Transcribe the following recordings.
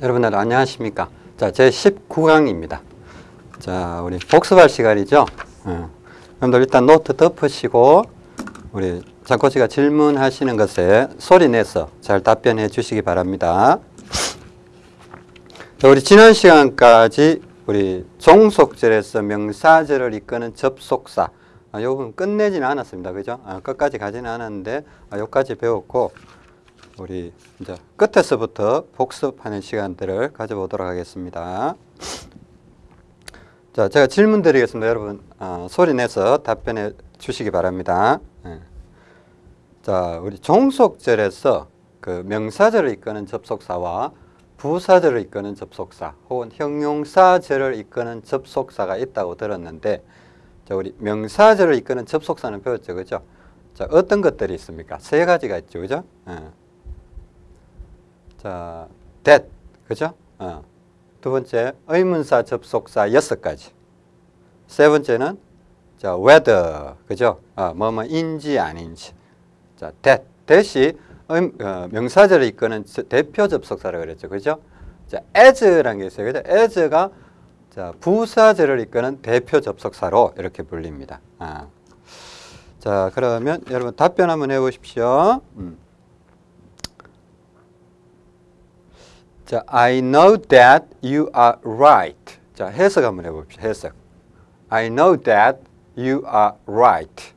여러분들 안녕하십니까? 자, 제 19강입니다. 자, 우리 복습할 시간이죠? 어. 여러분들 일단 노트 덮으시고 우리 장코치가 질문하시는 것에 소리 내서 잘 답변해 주시기 바랍니다. 자, 우리 지난 시간까지 우리 종속절에서 명사절을 이끄는 접속사 아, 요 부분 끝내지는 않았습니다. 그죠? 아, 끝까지 가지는 않았는데 아, 요까지 배웠고 우리 이제 끝에서부터 복습하는 시간들을 가져보도록 하겠습니다. 자, 제가 질문 드리겠습니다. 여러분 어, 소리 내서 답변해 주시기 바랍니다. 예. 자, 우리 종속절에서 그 명사절을 이끄는 접속사와 부사절을 이끄는 접속사 혹은 형용사절을 이끄는 접속사가 있다고 들었는데 자, 우리 명사절을 이끄는 접속사는 배웠죠. 그죠? 자, 어떤 것들이 있습니까? 세 가지가 있죠. 그죠? 예. 자, that, 그죠? 어. 두 번째, 의문사 접속사 여섯 가지. 세 번째는 자, whether, 그죠? 어, 뭐뭐 인지 아닌지. 자, that, that이 의, 어, 명사절을 이끄는 대표 접속사라고 그랬죠. 그죠? 자, as라는 게 있어요. 그죠? as가 자, 부사절을 이끄는 대표 접속사로 이렇게 불립니다. 아. 자, 그러면 여러분 답변 한번 해보십시오. 음. 자, I know that you are right. 자, 해석 한번 해봅시다. 해석. I know that you are right.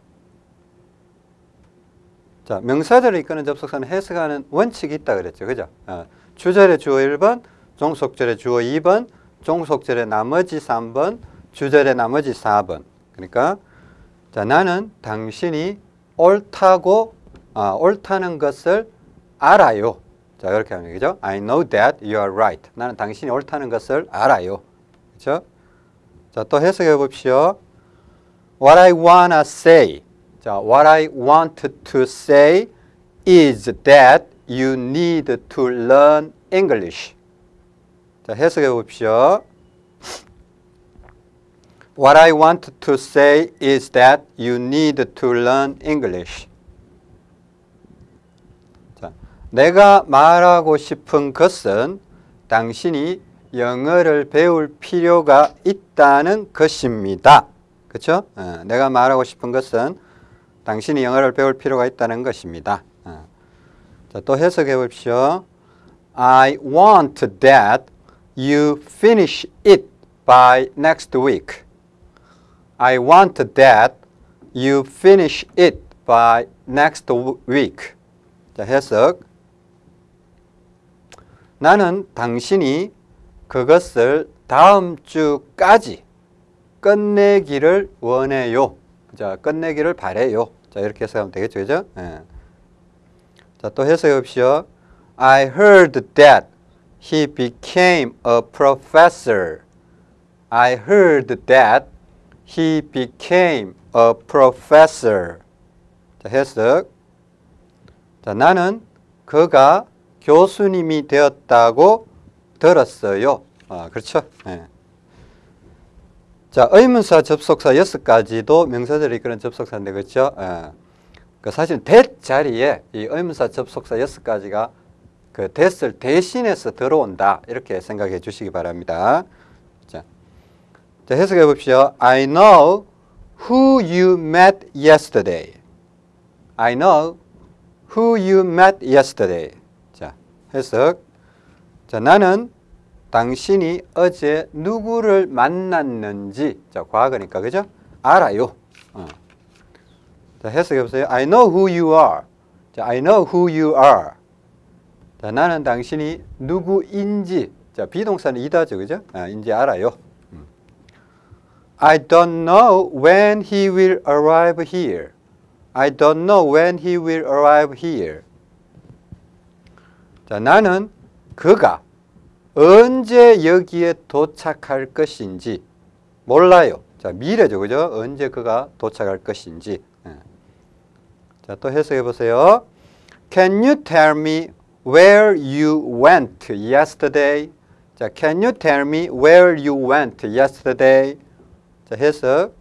자, 명사절을 이끄는 접속사는 해석하는 원칙이 있다 그랬죠. 그죠? 어, 주절의 주어 1번, 종속절의 주어 2번, 종속절의 나머지 3번, 주절의 나머지 4번. 그러니까 자, 나는 당신이 옳다고 아, 옳다는 것을 알아요. 자, 이렇게 하면 되죠. I know that you are right. 나는 당신이 옳다는 것을 알아요. 그렇죠? 자, 또 해석해 봅시오. What I wanna say. 자, what I want to say is that you need to learn English. 자, 해석해 봅시오. What I want to say is that you need to learn English. 자, 내가 말하고 싶은 것은 당신이 영어를 배울 필요가 있다는 것입니다. 그렇죠? 어, 내가 말하고 싶은 것은 당신이 영어를 배울 필요가 있다는 것입니다. 어. 자, 또 해석해 봅시오. I want that you finish it by next week. I want that you finish it by next week. 자, 해석. 나는 당신이 그것을 다음 주까지 끝내기를 원해요. 자, 끝내기를 바래요. 자, 이렇게 해석하면 되겠죠. 그죠? 예. 자, 또 해석해 봅시오. I heard that he became a professor. I heard that he became a professor. 자, 해석. 자, 나는 그가 교수님이 되었다고 들었어요. 아, 그렇죠? 네. 자, 의문사 접속사 여섯 가지도 명사들이 이끄는 접속사인데, 그렇죠? 예. 그 사실 that 자리에 이 의문사 접속사 여섯 가지가 그 that을 대신해서 들어온다. 이렇게 생각해 주시기 바랍니다. 자, 자 해석해 봅시오. I know who you met yesterday. I know who you met yesterday. 자, 해석. 자, 나는 당신이 어제 누구를 만났는지 자, 과거니까 그죠? 알아요. 어. 자, 해석해 보세요. I know who you are. 자, I know who you are. 자, 나는 당신이 누구인지 자, 비동사는 이다죠. 그죠? 아, 인지 알아요. 음. I don't know when he will arrive here. I don't know when he will arrive here. 자, 나는 그가 언제 여기에 도착할 것인지 몰라요. 자, 미래죠. 그죠? 언제 그가 도착할 것인지. 예. 자, 또 해석해 보세요. Can you tell me where you went yesterday? 자, can you tell me where you went yesterday? 자, 해석.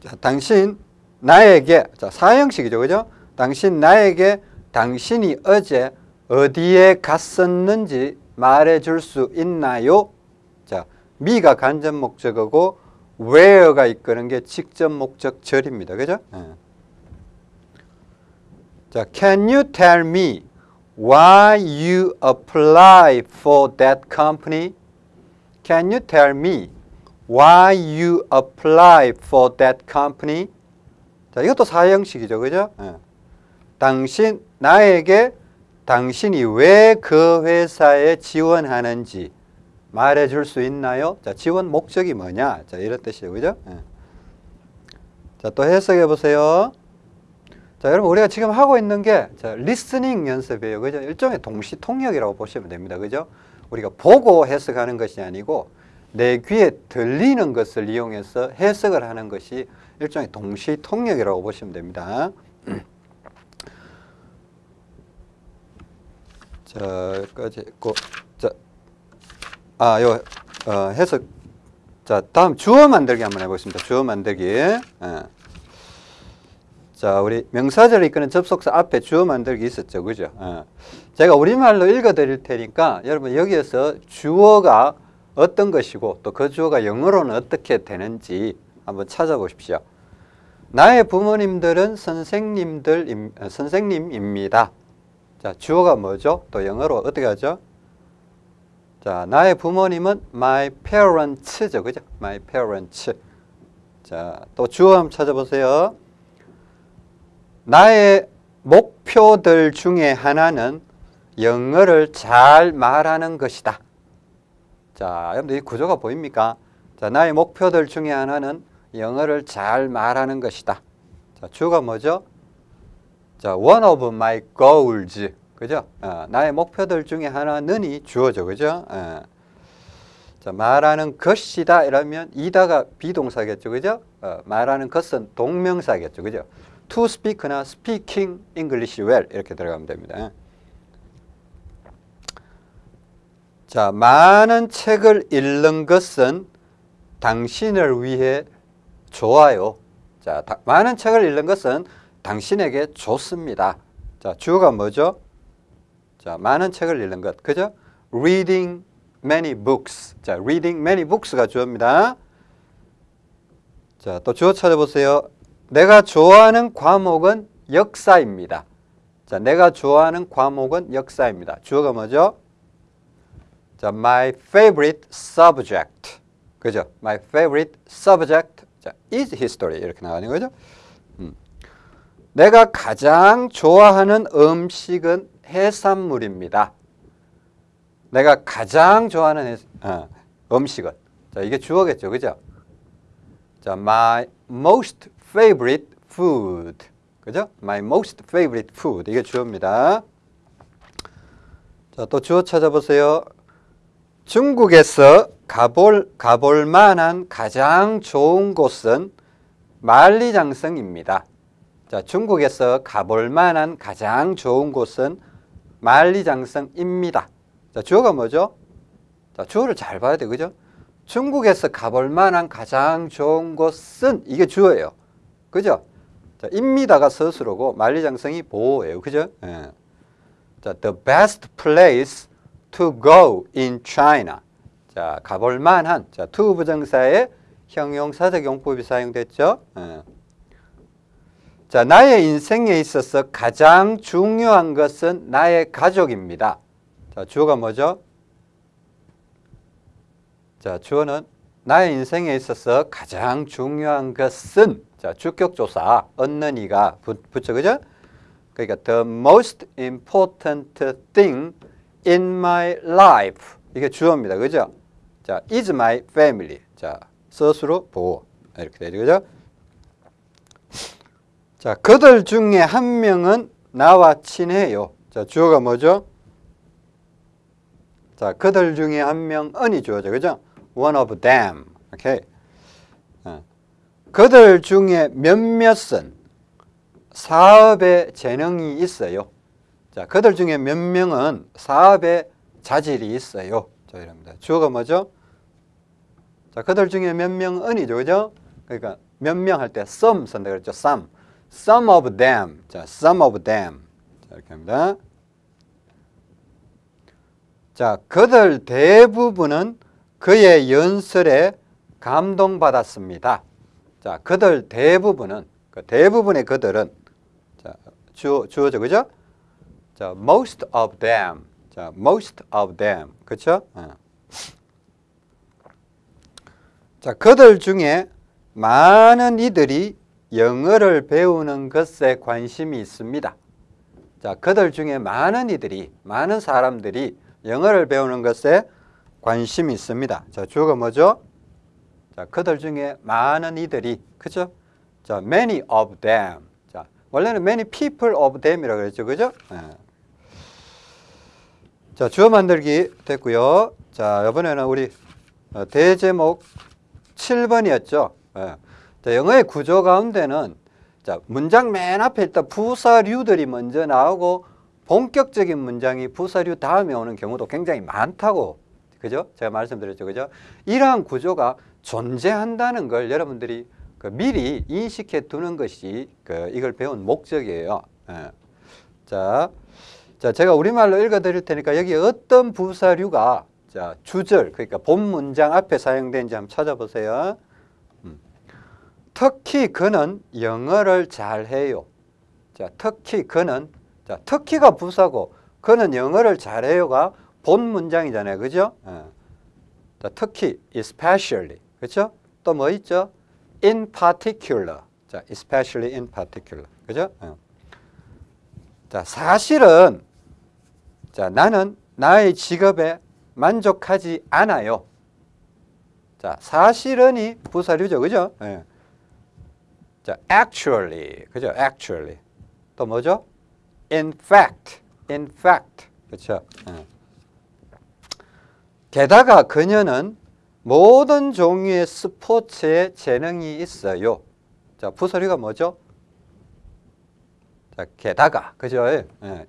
자, 당신 나에게 자, 사형식이죠. 그죠? 당신 나에게 당신이 어제 어디에 갔었는지 말해줄 수 있나요? 자, me가 간접 목적어고 where가 이끄는 게 직접 목적 절입니다. 그죠? 예. 자, can you tell me why you apply for that company? Can you tell me why you apply for that company? 자, 이것도 사형식이죠. 그죠? 예. 당신, 나에게 당신이 왜 그 회사에 지원하는지 말해 줄 수 있나요? 자, 지원 목적이 뭐냐? 자, 이런 뜻이에요. 그죠? 예. 자, 또 해석해 보세요. 자, 여러분 우리가 지금 하고 있는 게 자, 리스닝 연습이에요. 그죠? 일종의 동시 통역이라고 보시면 됩니다. 그죠? 우리가 보고 해석하는 것이 아니고 내 귀에 들리는 것을 이용해서 해석을 하는 것이 일종의 동시 통역이라고 보시면 됩니다. 자, 여기까지 했고 자, 아, 요 어, 해석 자, 다음 주어 만들기 한번 해보겠습니다. 주어 만들기. 예. 자, 우리 명사절을 이끄는 접속사 앞에 주어 만들기 있었죠. 그죠? 예. 제가 우리말로 읽어 드릴 테니까 여러분 여기에서 주어가 어떤 것이고 또 그 주어가 영어로는 어떻게 되는지 한번 찾아보십시오. 나의 부모님들은 선생님들 어, 선생님입니다. 자, 주어가 뭐죠? 또 영어로 어떻게 하죠? 자, 나의 부모님은 my parents죠. 그죠? my parents. 자, 또 주어 한번 찾아보세요. 나의 목표들 중에 하나는 영어를 잘 말하는 것이다. 자, 여러분들 이 구조가 보입니까? 자, 나의 목표들 중에 하나는 영어를 잘 말하는 것이다. 자, 주어가 뭐죠? 자, one of my goals. 그죠? 어, 나의 목표들 중에 하나는 이 주어죠. 그죠? 어. 자, 말하는 것이다 이러면 이다가 비동사겠죠. 그죠? 어, 말하는 것은 동명사겠죠. 그죠? to speak나 speaking English well 이렇게 들어가면 됩니다. 자, 많은 책을 읽는 것은 당신을 위해 좋아요. 자, 다, 많은 책을 읽는 것은 당신에게 좋습니다. 자, 주어가 뭐죠? 자, 많은 책을 읽는 것. 그죠? reading many books. 자, reading many books가 주어입니다. 자, 또 주어 찾아보세요. 내가 좋아하는 과목은 역사입니다. 자, 내가 좋아하는 과목은 역사입니다. 주어가 뭐죠? 자, my favorite subject. 그죠? My favorite subject 자, is history 이렇게 나가는 거죠. 음. 내가 가장 좋아하는 음식은 해산물입니다. 내가 가장 좋아하는 해, 어, 음식은 자, 이게 주어겠죠. 그죠? 자, my most favorite food. 그죠? My most favorite food. 이게 주어입니다. 자, 또 주어 찾아보세요. 중국에서 가볼, 가볼 만한 가장 좋은 곳은 만리장성입니다. 자, 중국에서 가볼 만한 가장 좋은 곳은 만리장성입니다. 자, 주어가 뭐죠? 자, 주어를 잘 봐야 돼. 그죠? 중국에서 가볼 만한 가장 좋은 곳은 이게 주어예요. 그죠? 자, 입니다가 서술어고 만리장성이 보호예요. 그죠? 예. 자, the best place to go in China. 자, 가볼 만한 자, to 부정사의 형용사적 용법이 사용됐죠. 예. 자, 나의 인생에 있어서 가장 중요한 것은 나의 가족입니다. 자, 주어가 뭐죠? 자, 주어는 나의 인생에 있어서 가장 중요한 것은 자, 주격조사 얻는 이가 붙죠. 그죠? 그러니까 the most important thing in my life 이게 주어입니다. 그죠? 자, is my family. 자, 스스로 보호. 이렇게 되죠. 그죠? 자, 그들 중에 한 명은 나와 친해요. 자, 주어가 뭐죠? 자, 그들 중에 한 명은이 주어죠. 그죠? One of them. 오케이. 어. 그들 중에 몇몇은 사업에 재능이 있어요. 자, 그들 중에 몇 명은 사업에 자질이 있어요. 자, 이럽니다. 주어가 뭐죠? 자, 그들 중에 몇 명은이죠. 그죠? 그러니까 몇 명 할 때 some 그랬죠. some. Some of them. 자, some of them. 자, 이렇게 합니다. 자, 그들 대부분은 그의 연설에 감동받았습니다. 자, 그들 대부분은 그 대부분의 그들은 자, 주어 주어져 그죠? 자, most of them. 자, most of them. 그렇죠? 어. 자, 그들 중에 많은 이들이 영어를 배우는 것에 관심이 있습니다. 자, 그들 중에 많은 이들이, 많은 사람들이 영어를 배우는 것에 관심이 있습니다. 자, 주어가 뭐죠? 자, 그들 중에 많은 이들이, 그죠? 자, many of them. 자, 원래는 many people of them이라고 그랬죠. 그죠? 예. 자, 주어 만들기 됐고요. 자, 이번에는 우리 어, 대제목 7번이었죠. 예. 자, 영어의 구조 가운데는 자, 문장 맨 앞에 일단 부사류들이 먼저 나오고 본격적인 문장이 부사류 다음에 오는 경우도 굉장히 많다고 그죠? 제가 말씀드렸죠. 그죠? 이러한 구조가 존재한다는 걸 여러분들이 그 미리 인식해 두는 것이 그 이걸 배운 목적이에요. 예. 자, 자, 제가 우리말로 읽어 드릴 테니까 여기 어떤 부사류가 자, 주절 그러니까 본 문장 앞에 사용된지 한번 찾아보세요. 음. 특히 그는 영어를 잘해요. 자, 특히 그는 자, 특히가 부사고 그는 영어를 잘해요가 본 문장이잖아요. 그죠? 예. 자, 특히 especially. 그렇죠? 또 뭐 있죠? in particular. 자, especially in particular. 그죠? 예. 자, 사실은 자, 나는 나의 직업에 만족하지 않아요. 자, 사실은이 부사류죠. 그죠? 예. 자, actually. 그죠? actually. 또 뭐죠? in fact. in fact. 그렇죠? 예. 게다가 그녀는 모든 종류의 스포츠에 재능이 있어요. 자, 부서리가 뭐죠? 자, 게다가, 그죠? 예.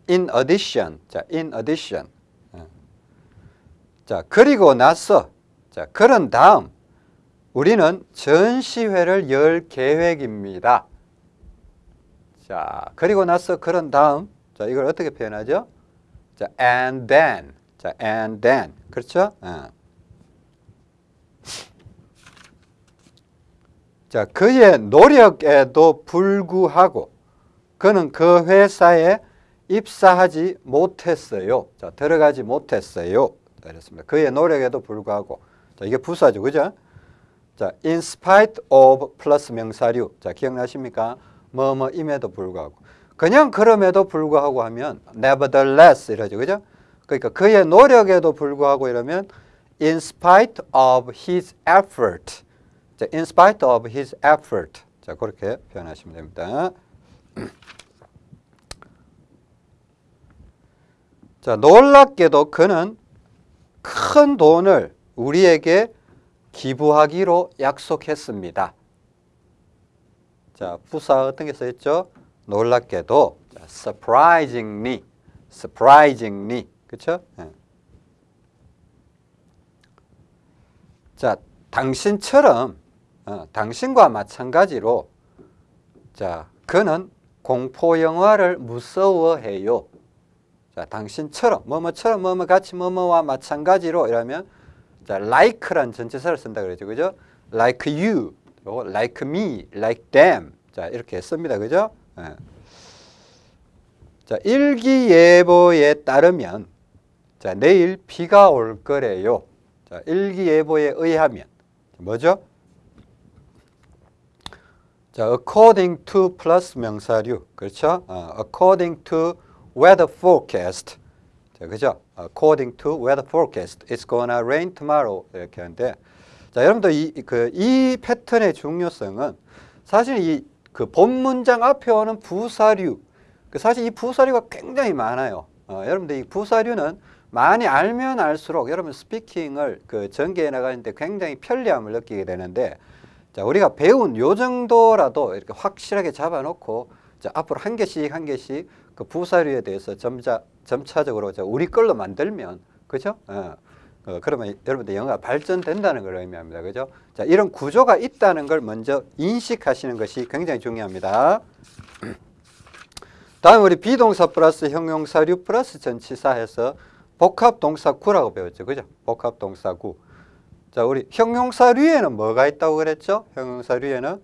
in addition. 자, in addition. 예. 자, 그리고 나서, 자, 그런 다음, 우리는 전시회를 열 계획입니다. 자, 그리고 나서 그런 다음, 자, 이걸 어떻게 표현하죠? 자, and then. 자, and then. 그렇죠? 어. 자, 그의 노력에도 불구하고 그는 그 회사에 입사하지 못했어요. 자, 들어가지 못했어요. 자, 이렇습니다. 그의 노력에도 불구하고. 자, 이게 부사죠. 그죠? 자, in spite of 플러스 명사류. 자, 기억나십니까? 뭐뭐임에도 불구하고. 그냥 그럼에도 불구하고 하면 nevertheless 이러죠. 그죠? 그러니까 그의 노력에도 불구하고 이러면 in spite of his effort. 자, in spite of his effort. 자, 그렇게 표현하시면 됩니다. 자, 놀랍게도 그는 큰 돈을 우리에게 기부하기로 약속했습니다. 자, 부사 어떤 게 써있죠? 놀랍게도 자, surprisingly, surprisingly, 그렇죠? 예. 자, 당신처럼 어, 당신과 마찬가지로 자, 그는 공포 영화를 무서워해요. 자, 당신처럼 뭐뭐처럼 뭐뭐 같이 뭐뭐와 마찬가지로 이러면 자, like란 전체사를 쓴다 그러죠. 그죠? like you, like me, like them. 자, 이렇게 씁니다. 그죠? 예. 자, 일기예보에 따르면 자, 내일 비가 올 거래요. 자, 일기예보에 의하면 뭐죠? 자, according to 플러스 명사류. 그렇죠? 어, according to weather forecast. 자, 그죠? According to weather forecast. It's gonna rain tomorrow. 이렇게 하는데 자, 여러분들 이, 그, 이 패턴의 중요성은 사실 이 그 본문장 앞에 오는 부사류 그 사실 이 부사류가 굉장히 많아요. 어, 여러분들 이 부사류는 많이 알면 알수록 여러분 스피킹을 그 전개해 나가는데 굉장히 편리함을 느끼게 되는데 자, 우리가 배운 요 정도라도 이렇게 확실하게 잡아놓고 자, 앞으로 한 개씩 한 개씩 그 부사류에 대해서 점차, 점차적으로 자, 우리 걸로 만들면 그죠? 어, 어, 그러면 여러분들 영어가 발전된다는 걸 의미합니다. 그죠? 자, 이런 구조가 있다는 걸 먼저 인식하시는 것이 굉장히 중요합니다. 다음 우리 비동사 플러스 형용사류 플러스 전치사 해서 복합동사구라고 배웠죠. 그죠? 복합동사구. 자, 우리 형용사류에는 뭐가 있다고 그랬죠? 형용사류에는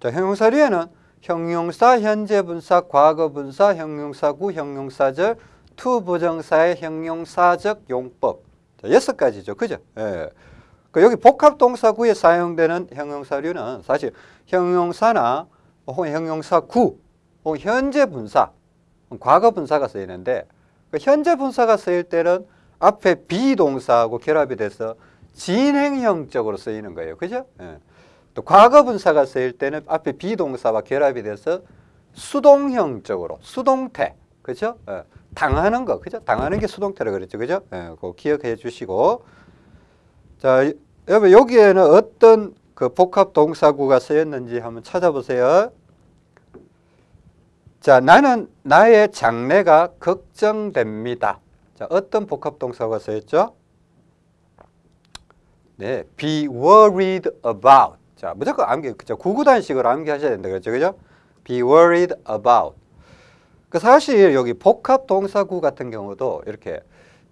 자, 형용사류에는 형용사, 현재분사, 과거분사, 형용사구, 형용사절, to부정사의 형용사적 용법. 자, 여섯 가지죠. 그죠? 예. 그 여기 복합동사구에 사용되는 형용사류는 사실 형용사나 혹은 형용사구 혹은 현재분사, 과거분사가 쓰이는데 그 현재분사가 쓰일 때는 앞에 be동사하고 결합이 돼서 진행형적으로 쓰이는 거예요. 그죠? 예. 또 과거 분사가 쓰일 때는 앞에 비동사와 결합이 돼서 수동형적으로 수동태 그죠? 예. 당하는 거 그죠? 당하는 게 수동태라 그랬죠. 그죠? 예. 그거 기억해 주시고 자, 여러분 여기에는 어떤 그 복합 동사구가 쓰였는지 한번 찾아보세요. 자, 나는 나의 장래가 걱정됩니다. 자, 어떤 복합 동사가 쓰였죠? 네, be worried about. 자, 무조건 암기, 그죠? 구구단식으로 암기하셔야 된다. 그렇죠? 그죠? be worried about. 그 사실 여기 복합 동사구 같은 경우도 이렇게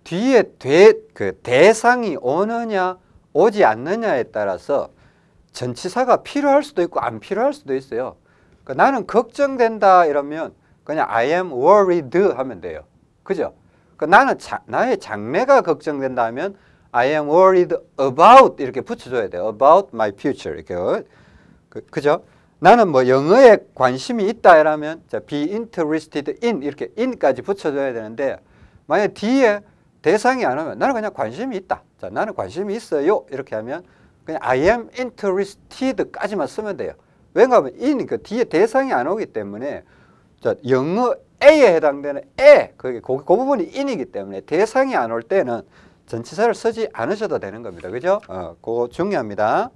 뒤에 대, 그 대상이 오느냐 오지 않느냐에 따라서 전치사가 필요할 수도 있고 안 필요할 수도 있어요. 그 나는 걱정된다 이러면 그냥 I am worried 하면 돼요. 그죠? 그 나는 자, 나의 장래가 걱정된다 하면 I am worried about 이렇게 붙여줘야 돼요. About my future 이렇게 그, 그죠? 나는 뭐 영어에 관심이 있다 이러면 자, be interested in 이렇게 in까지 붙여줘야 되는데 만약 뒤에 대상이 안 오면 나는 그냥 관심이 있다. 자, 나는 관심이 있어요. 이렇게 하면 그냥 I am interested까지만 쓰면 돼요. 왜냐하면 in 그 뒤에 대상이 안 오기 때문에 자, 영어 A에 해당되는 A 그게 그, 그 부분이 in이기 때문에 대상이 안 올 때는 전치사를 쓰지 않으셔도 되는 겁니다. 그죠? 어, 그거 중요합니다.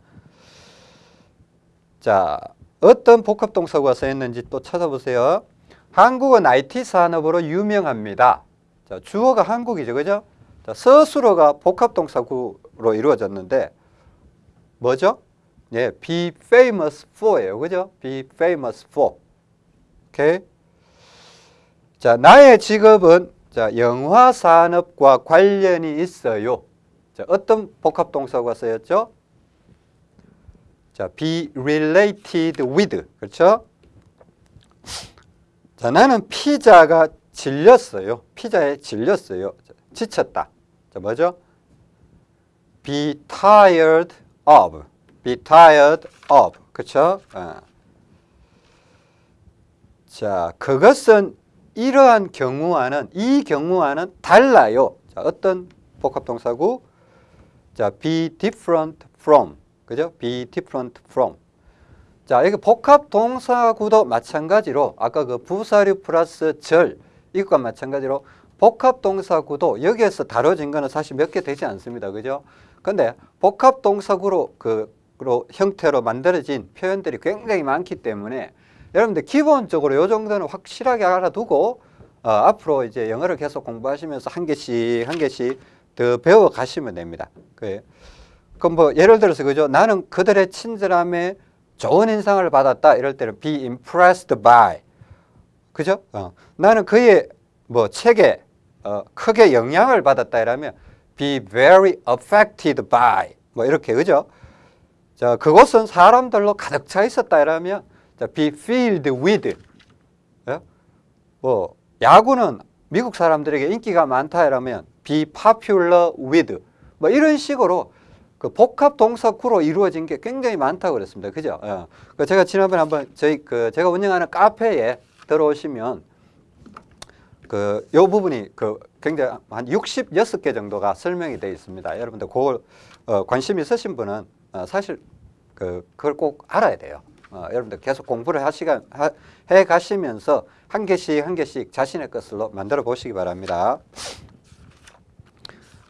자, 어떤 복합동사가 쓰였는지 또 찾아보세요. 한국은 IT 산업으로 유명합니다. 자, 주어가 한국이죠. 그죠? 자, 서술어가 복합동사구로 이루어졌는데 뭐죠? 예, be famous for예요. 그죠? be famous for. 오케이. 자, 나의 직업은 자, 영화 산업과 관련이 있어요. 자, 어떤 복합 동사가 쓰였죠? 자, be related with. 그렇죠? 자, 나는 피자가 질렸어요. 피자에 질렸어요. 지쳤다. 자, 뭐죠? be tired of. be tired of. 그렇죠? 어. 자, 그것은 이러한 경우와는 이 경우와는 달라요. 자, 어떤 복합동사고? 자, be different from. 그죠? be different from. 자, 이게 복합 동사구도 마찬가지로 아까 그 부사류 플러스 절 이것과 마찬가지로 복합 동사구도 여기에서 다뤄진 거는 사실 몇 개 되지 않습니다. 그죠? 근데 복합 동사구로 그 형태로 만들어진 표현들이 굉장히 많기 때문에 여러분들 기본적으로 요 정도는 확실하게 알아두고 어, 앞으로 이제 영어를 계속 공부하시면서 한 개씩 한 개씩 더 배워 가시면 됩니다. 그, 그럼 뭐 예를 들어서 그죠? 나는 그들의 친절함에 좋은 인상을 받았다 이럴 때는 be impressed by 그죠? 어. 나는 그의 뭐 책에 어, 크게 영향을 받았다 이러면 be very affected by 뭐 이렇게 그죠? 자 그곳은 사람들로 가득 차 있었다 이러면 자, be filled with. 예? 뭐 야구는 미국 사람들에게 인기가 많다 이러면 be popular with. 뭐 이런 식으로 그 복합 동사구로 이루어진 게 굉장히 많다고 그랬습니다. 그죠? 예. 그 제가 지난번에 한번 저희 그 제가 운영하는 카페에 들어오시면 그 요 부분이 그 굉장히 한 66개 정도가 설명이 되어 있습니다. 여러분들 그걸 어, 관심 있으신 분은 어, 사실 그 그걸 꼭 알아야 돼요. 어, 여러분들 계속 공부를 하시가, 하, 해 가시면서 한 개씩 한 개씩 자신의 것으로 만들어 보시기 바랍니다.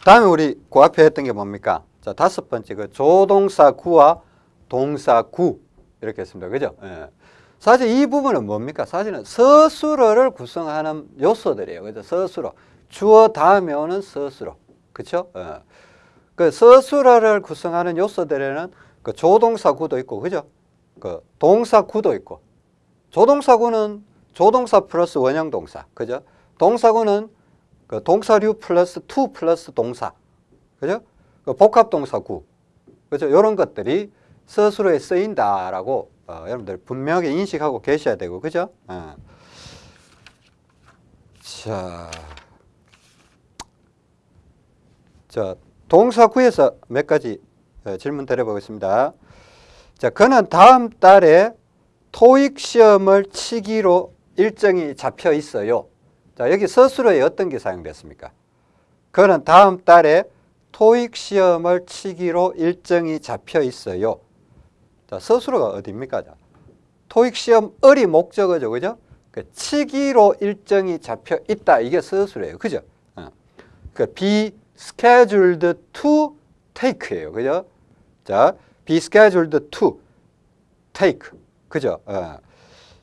다음에 우리 그 앞에 했던 게 뭡니까? 자, 다섯 번째 그 조동사 구와 동사 구 이렇게 했습니다. 그죠? 예. 사실 이 부분은 뭡니까? 사실은 서술어를 구성하는 요소들이에요. 그죠? 서술어. 주어 다음에 오는 서술어. 그쵸? 예. 그 서술어를 구성하는 요소들에는 그 조동사 구도 있고, 그죠? 그 동사 구도 있고 조동사구는 조동사 플러스 원형 동사 그죠? 동사구는 그 동사류 플러스 to 플러스 동사. 그죠? 그 복합 동사구. 그죠? 이런 것들이 서술어에 쓰인다라고 어, 여러분들 분명하게 인식하고 계셔야 되고, 그죠? 어. 자, 자 동사구에서 몇 가지 어, 질문 드려보겠습니다. 자, 그는 다음 달에 토익 시험을 치기로 일정이 잡혀 있어요. 자, 여기 서술어에 어떤 게 사용됐습니까? 그는 다음 달에 토익 시험을 치기로 일정이 잡혀 있어요. 자, 서술어가 어디입니까? 자, 토익 시험 을이 목적어죠. 그죠? 그 치기로 일정이 잡혀 있다. 이게 서술어예요. 그죠? 어. 그 be scheduled to take예요. 그죠? 자, be scheduled to take. 그죠? 어.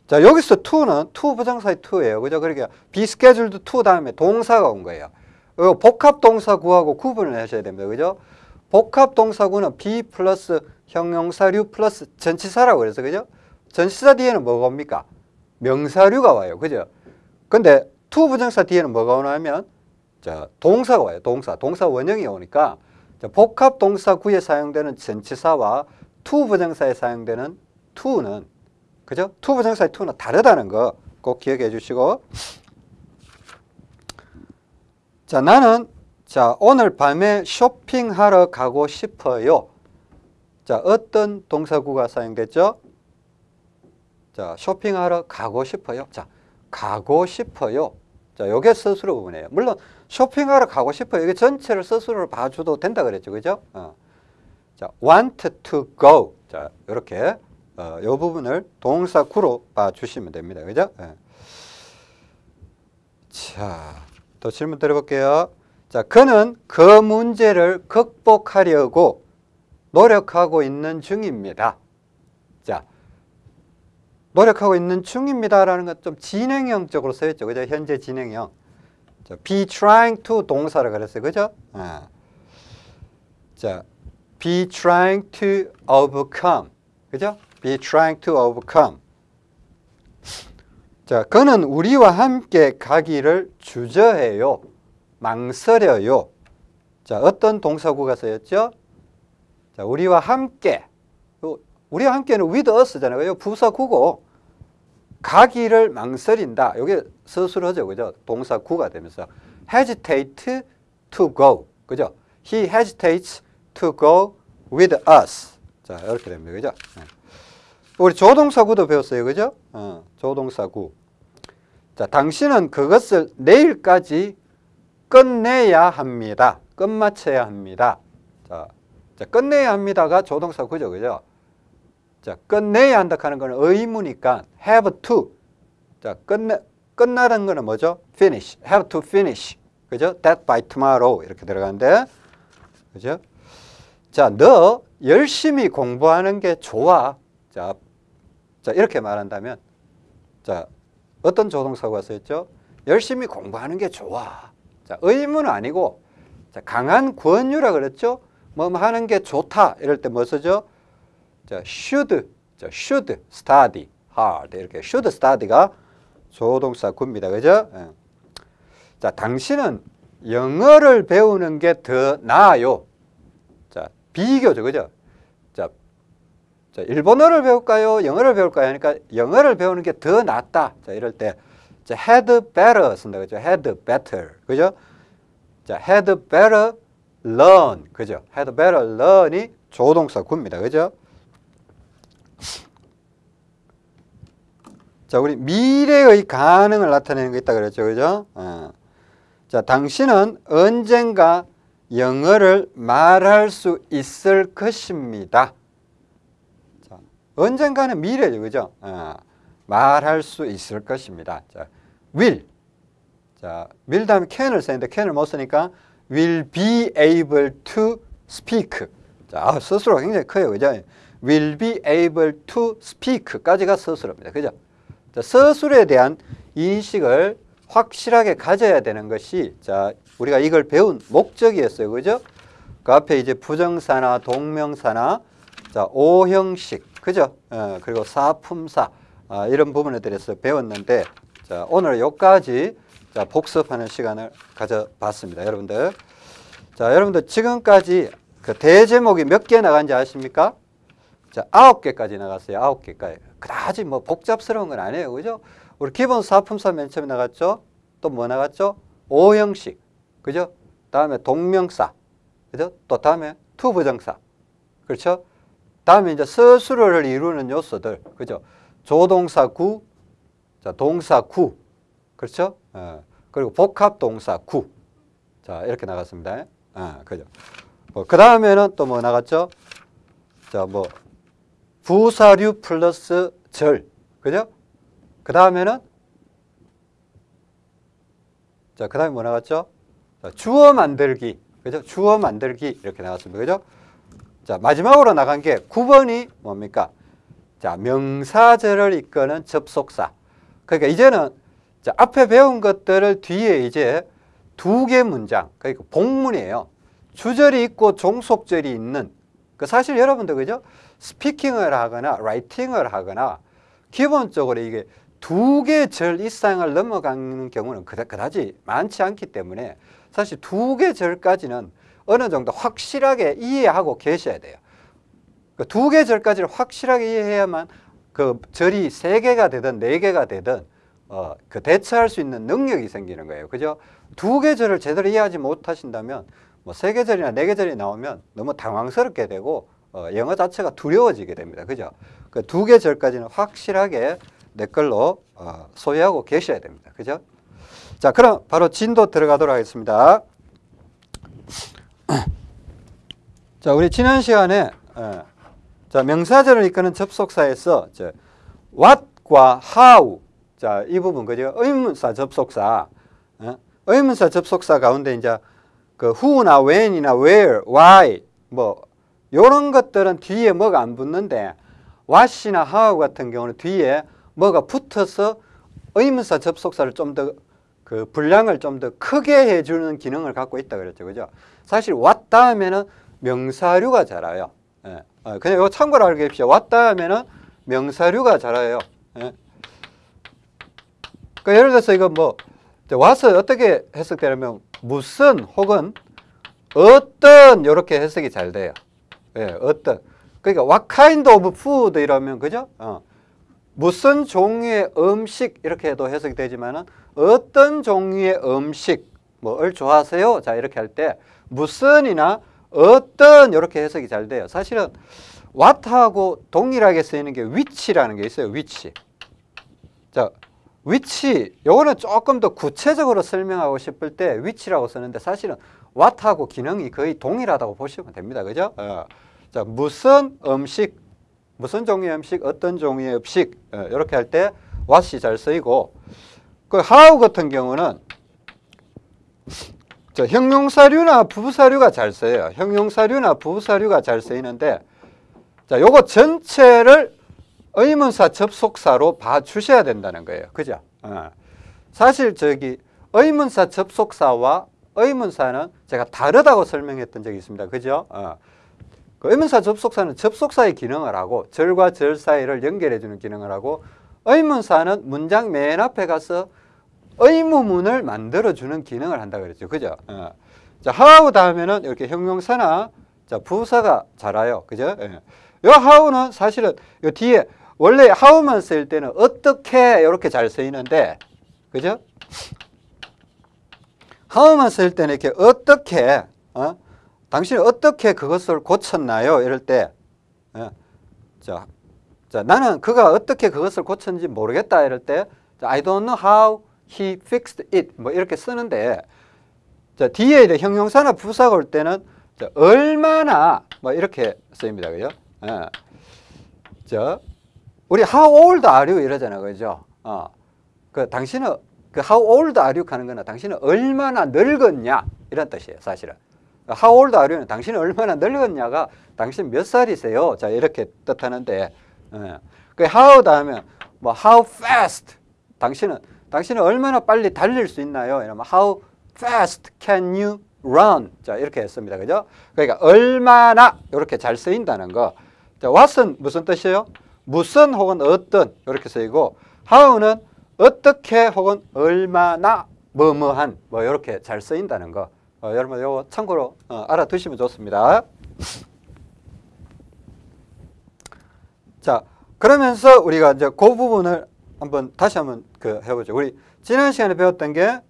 자, 여기서 to는 to 부정사의 to예요. 그죠? 그러니까 be scheduled to 다음에 동사가 온 거예요. 어, 복합 동사구하고 구분을 하셔야 됩니다. 그죠? 복합 동사구는 be 플러스 형용사류 플러스 전치사라고 그래서 그죠? 전치사 뒤에는 뭐가 옵니까? 명사류가 와요. 그죠? 근데 to 부정사 뒤에는 뭐가 오냐면 자, 동사가 와요. 동사. 동사 원형이 오니까 자, 복합 동사 구에 사용되는 전치사와 to 부정사에 사용되는 to는 그죠? to 부정사의 to는 다르다는 거 꼭 기억해 주시고 자, 나는 자, 오늘 밤에 쇼핑하러 가고 싶어요. 자, 어떤 동사구가 사용됐죠? 자, 쇼핑하러 가고 싶어요. 자, 가고 싶어요. 자, 요게 스스로 부분이에요. 물론 쇼핑하러 가고 싶어요. 이게 전체를 스스로 봐줘도 된다 그랬죠. 그죠? 어. 자, want to go. 자, 이렇게 어, 요 부분을 동사 구로 봐주시면 됩니다. 그죠? 예. 자, 또 질문 드려볼게요. 자, 그는 그 문제를 극복하려고 노력하고 있는 중입니다. 자, 노력하고 있는 중입니다라는 건좀 진행형적으로 쓰였죠. 그죠? 현재 진행형. 자, be trying to 동사를 그랬어요. 그죠? 아. 자, be trying to overcome. 그죠? be trying to overcome. 자, 그는 우리와 함께 가기를 주저해요. 망설여요. 자, 어떤 동사구가 쓰였죠? 자, 우리와 함께. 우리와 함께는 with us잖아요. 부사구고 가기를 망설인다. 이게 서술어죠. 그죠? 동사 구가 되면서 hesitate to go. 그죠? He hesitates to go with us. 자, 이렇게 됩니다. 그죠? 네. 우리 조동사구도 배웠어요. 그죠? 어, 조동사구. 자, 당신은 그것을 내일까지 끝내야 합니다. 끝마쳐야 합니다. 자, 자 끝내야 합니다가 조동사구죠. 그죠? 자, 끝내야 한다 하는 거는 의무니까 have to. 자, 끝내 끝나는 거는 뭐죠? finish. have to finish. 그죠? that by tomorrow 이렇게 들어가는데. 그죠? 자, 너 열심히 공부하는 게 좋아. 자, 자, 이렇게 말한다면 자, 어떤 조동사가 쓰였죠? 열심히 공부하는 게 좋아. 자, 의무는 아니고 자, 강한 권유라 그랬죠? 뭐 하는 게 좋다. 이럴 때 뭐 쓰죠? 자, should, 자, should study hard 이렇게 should study가 조동사 구입니다. 그죠? 예. 자, 당신은 영어를 배우는 게 더 나아요. 자, 비교죠. 그죠? 자, 자, 일본어를 배울까요? 영어를 배울까요? 하니까 영어를 배우는 게 더 낫다. 자, 이럴 때 자, had better 쓴다. 그죠? had better. 그죠? 자, had better learn. 그죠? had better learn이 조동사 구입니다. 그죠? 자, 우리 미래의 가능을 나타내는 게 있다 그랬죠. 그죠? 어. 자, 당신은 언젠가 영어를 말할 수 있을 것입니다. 자, 언젠가는 미래죠. 그죠? 어. 말할 수 있을 것입니다. 자, will. 자, will 다음에 can을 쓰는데 can을 못 쓰니까 will be able to speak. 자, 스스로 굉장히 커요. 그죠? Will be able to speak까지가 서술어입니다. 그죠? 자, 서술에 대한 인식을 확실하게 가져야 되는 것이 자, 우리가 이걸 배운 목적이었어요. 그죠? 그 앞에 이제 부정사나 동명사나 자, 오형식, 그죠? 어, 그리고 사품사 아, 이런 부분에 대해서 배웠는데 자, 오늘 여기까지 자, 복습하는 시간을 가져봤습니다. 여러분들. 자, 여러분들 지금까지 그 대제목이 몇 개 나간지 아십니까? 자, 아홉 개까지 나갔어요. 아홉 개까지. 그다지 뭐 복잡스러운 건 아니에요. 그죠? 우리 기본 사품사 맨 처음에 나갔죠? 또 뭐 나갔죠? 오형식. 그죠? 다음에 동명사. 그죠? 또 다음에 to부정사. 그렇죠? 다음에 이제 서술어를 이루는 요소들. 그죠? 조동사 구, 자, 동사 구. 그렇죠? 어, 그리고 복합 동사 구. 자, 이렇게 나갔습니다. 어, 그죠? 뭐, 그 다음에는 또 뭐 나갔죠? 자, 뭐, 부사류 플러스 절. 그죠? 그 다음에는 자, 그 다음에 뭐 나갔죠? 자, 주어 만들기. 그죠? 주어 만들기. 이렇게 나왔습니다. 그죠? 자, 마지막으로 나간 게 9번이 뭡니까? 자, 명사절을 이끄는 접속사. 그러니까 이제는 자, 앞에 배운 것들을 뒤에 이제 두 개 문장, 그러니까 복문이에요. 주절이 있고 종속절이 있는 그 사실 여러분들 그죠? 스피킹을 하거나 라이팅을 하거나 기본적으로 이게 두 개 절 이상을 넘어가는 경우는 그다, 그다지 많지 않기 때문에 사실 두 개 절까지는 어느 정도 확실하게 이해하고 계셔야 돼요. 그 두 개 절까지를 확실하게 이해해야만 그 절이 세 개가 되든 네 개가 되든 어, 그 대처할 수 있는 능력이 생기는 거예요. 그죠? 두 계절을 제대로 이해하지 못하신다면 뭐세 계절이나 네 계절이 나오면 너무 당황스럽게 되고 어, 영어 자체가 두려워지게 됩니다. 그죠? 그두 계절까지는 확실하게 내 걸로 어, 소유하고 계셔야 됩니다. 그죠? 자, 그럼 바로 진도 들어가도록 하겠습니다. 자, 우리 지난 시간에 어, 자 명사절을 이끄는 접속사에서 저 what과 how 자, 이 부분 그죠? 의문사 접속사. 어? 의문사 접속사 가운데 이제 그 who나 when이나 where, why 뭐 요런 것들은 뒤에 뭐가 안 붙는데 what이나 how 같은 경우는 뒤에 뭐가 붙어서 의문사 접속사를 좀 더 그 분량을 좀 더 크게 해주는 기능을 갖고 있다 그랬죠, 그죠? 사실 what 다음에는 명사류가 자라요. 예. 어, 그냥 이거 참고로 알게 합시다. what 다음에는 명사류가 자라요. 예. 그러니까 예를 들어서 이거 뭐 와서 어떻게 해석되냐면 무슨 혹은 어떤 이렇게 해석이 잘 돼요. 예, 어떤. 그러니까 what kind of food 이러면 그죠? 어. 무슨 종류의 음식 이렇게 해도 해석이 되지만은 어떤 종류의 음식 뭐를 좋아하세요? 자 이렇게 할 때 무슨이나 어떤 이렇게 해석이 잘 돼요. 사실은 what하고 동일하게 쓰이는 게 which라는 게 있어요. which. 자 위치 요거는 조금 더 구체적으로 설명하고 싶을 때 위치라고 쓰는데 사실은 what하고 기능이 거의 동일하다고 보시면 됩니다. 그죠? 어. 자, 무슨 음식, 무슨 종류의 음식, 어떤 종류의 음식 어, 이렇게 할때 what이 잘 쓰이고 그 how 같은 경우는 자, 형용사류나 부사류가 잘 쓰여요. 형용사류나 부사류가 잘 쓰이는데 자, 요거 전체를 의문사 접속사로 봐주셔야 된다는 거예요. 그죠? 어. 사실 저기 의문사 접속사와 의문사는 제가 다르다고 설명했던 적이 있습니다. 그죠? 어. 그 의문사 접속사는 접속사의 기능을 하고 절과 절 사이를 연결해주는 기능을 하고 의문사는 문장 맨 앞에 가서 의무문을 만들어주는 기능을 한다 그랬죠. 그죠? 어. 자, how 다음에는 이렇게 형용사나 자, 부사가 자라요. 그죠? 예. 요 how는 사실은 요 뒤에 원래 how만 쓸 때는 어떻게 이렇게 잘 쓰이는데 그죠? How만 쓸 때는 이렇게 어떻게 어? 당신이 어떻게 그것을 고쳤나요? 이럴 때 어? 자, 자, 나는 그가 어떻게 그것을 고쳤는지 모르겠다 이럴 때 I don't know how he fixed it 뭐 이렇게 쓰는데 자, 뒤에 이제 형용사나 부사가 올 때는 자, 얼마나 뭐 이렇게 쓰입니다. 그죠? 예. 자, 우리 how old are you 이러잖아요. 그죠? 어. 그 당신은 그 how old are you 하는 거는 당신은 얼마나 늙었냐 이런 뜻이에요. 사실은. how old are you는 당신은 얼마나 늙었냐가 당신 몇 살이세요? 자, 이렇게 뜻하는데 예. 그 how 다음에 뭐 how fast 당신은 당신은 얼마나 빨리 달릴 수 있나요? 이러면 how fast can you run? 자, 이렇게 했습니다. 그죠? 그러니까 얼마나 이렇게 잘 쓰인다는 거. 자, what은 무슨 뜻이에요? 무슨 혹은 어떤 이렇게 쓰이고 how는 어떻게 혹은 얼마나 뭐뭐한 뭐 이렇게 잘 쓰인다는 거 어, 여러분 이거 참고로 어, 알아두시면 좋습니다. 자 그러면서 우리가 이제 그 부분을 한번 다시 한번 그 해보죠. 우리 지난 시간에 배웠던 게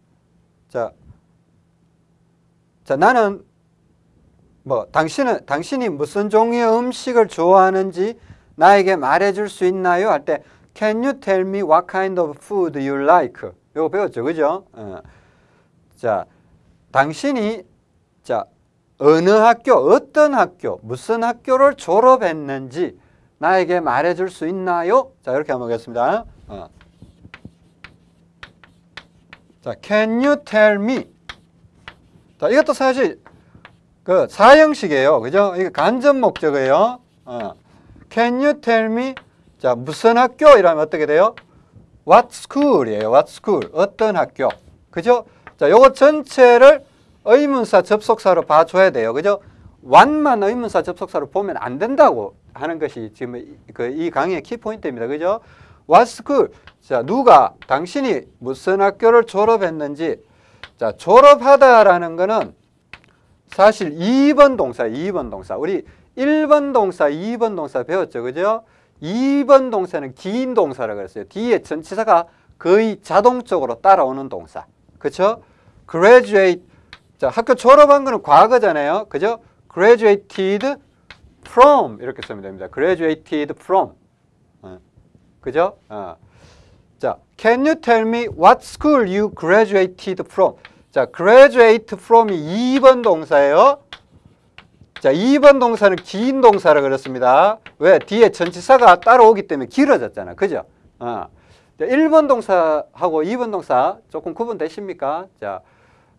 자, 자 나는 뭐 당신은 당신이 무슨 종류의 음식을 좋아하는지 나에게 말해줄 수 있나요? 할 때 Can you tell me what kind of food you like? 이거 배웠죠, 그죠? 어. 자, 당신이 자 어느 학교, 어떤 학교, 무슨 학교를 졸업했는지 나에게 말해줄 수 있나요? 자, 이렇게 한번 보겠습니다. 어. 자, Can you tell me? 자, 이것도 사실 그 사형식이에요. 그죠? 이게 간접 목적이에요. 어. Can you tell me? 자, 무슨 학교? 이러면 어떻게 돼요? What school이에요. What school? 어떤 학교? 그죠? 자, 요거 전체를 의문사 접속사로 봐줘야 돼요. 그죠? what만 의문사 접속사로 보면 안 된다고 하는 것이 지금 그이 강의의 키포인트입니다. 그죠? What school? 자, 누가 당신이 무슨 학교를 졸업했는지 자, 졸업하다라는 거는 사실 2번 동사, 2번 동사. 우리 1번 동사, 2번 동사 배웠죠. 그죠? 2번 동사는 긴 동사라고 그랬어요. 뒤에 전치사가 거의 자동적으로 따라오는 동사. 그렇죠? graduate 자, 학교 졸업한 거는 과거잖아요. 그죠? graduated from 이렇게 쓰면 됩니다. graduated from. 어. 그죠? 어. 자, can you tell me what school you graduated from? 자, graduate from이 2번 동사예요. 자, 2번 동사는 긴 동사라 그랬습니다. 왜? 뒤에 전치사가 따라오기 때문에 길어졌잖아. 그죠? 어. 자, 1번 동사하고 2번 동사 조금 구분되십니까? 자,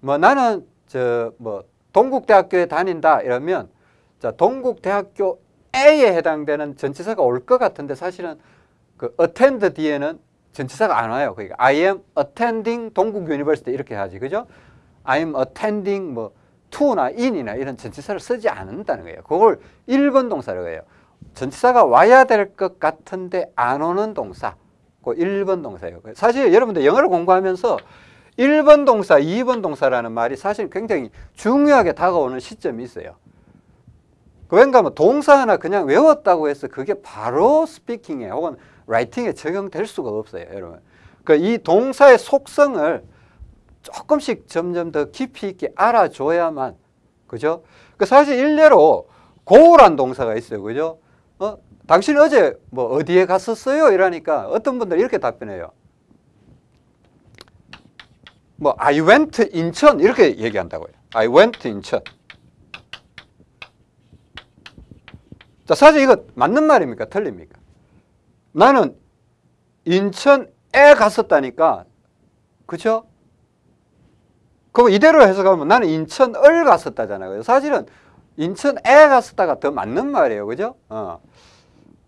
뭐 나는 저 뭐 동국대학교에 다닌다 이러면 자, 동국대학교 에에 해당되는 전치사가 올 것 같은데 사실은 그 attend 뒤에는 전치사가 안 와요. 그러니까 I am attending 동국 University 이렇게 하지. 그죠? I am attending 뭐 to나 in이나 이런 전치사를 쓰지 않는다는 거예요. 그걸 1번 동사라고 해요. 전치사가 와야 될 것 같은데 안 오는 동사. 그 1번 동사예요. 사실 여러분들 영어를 공부하면서 1번 동사, 2번 동사라는 말이 사실 굉장히 중요하게 다가오는 시점이 있어요. 그 왠가 하면 동사 하나 그냥 외웠다고 해서 그게 바로 스피킹에 혹은 라이팅에 적용될 수가 없어요, 여러분. 그 이 동사의 속성을 조금씩 점점 더 깊이 있게 알아줘야만, 그죠? 그 사실 일례로 고우란 동사가 있어요, 그죠? 어? 당신 어제 뭐 어디에 갔었어요? 이러니까 어떤 분들 이렇게 답변해요. 뭐 I went 인천 이렇게 얘기한다고요. I went 인천. 자, 사실 이거 맞는 말입니까? 틀립니까? 나는 인천에 갔었다니까. 그죠? 그거 이대로 해석하면 나는 인천을 갔었다잖아요. 사실은 인천에 갔었다가 더 맞는 말이에요. 그죠? 어.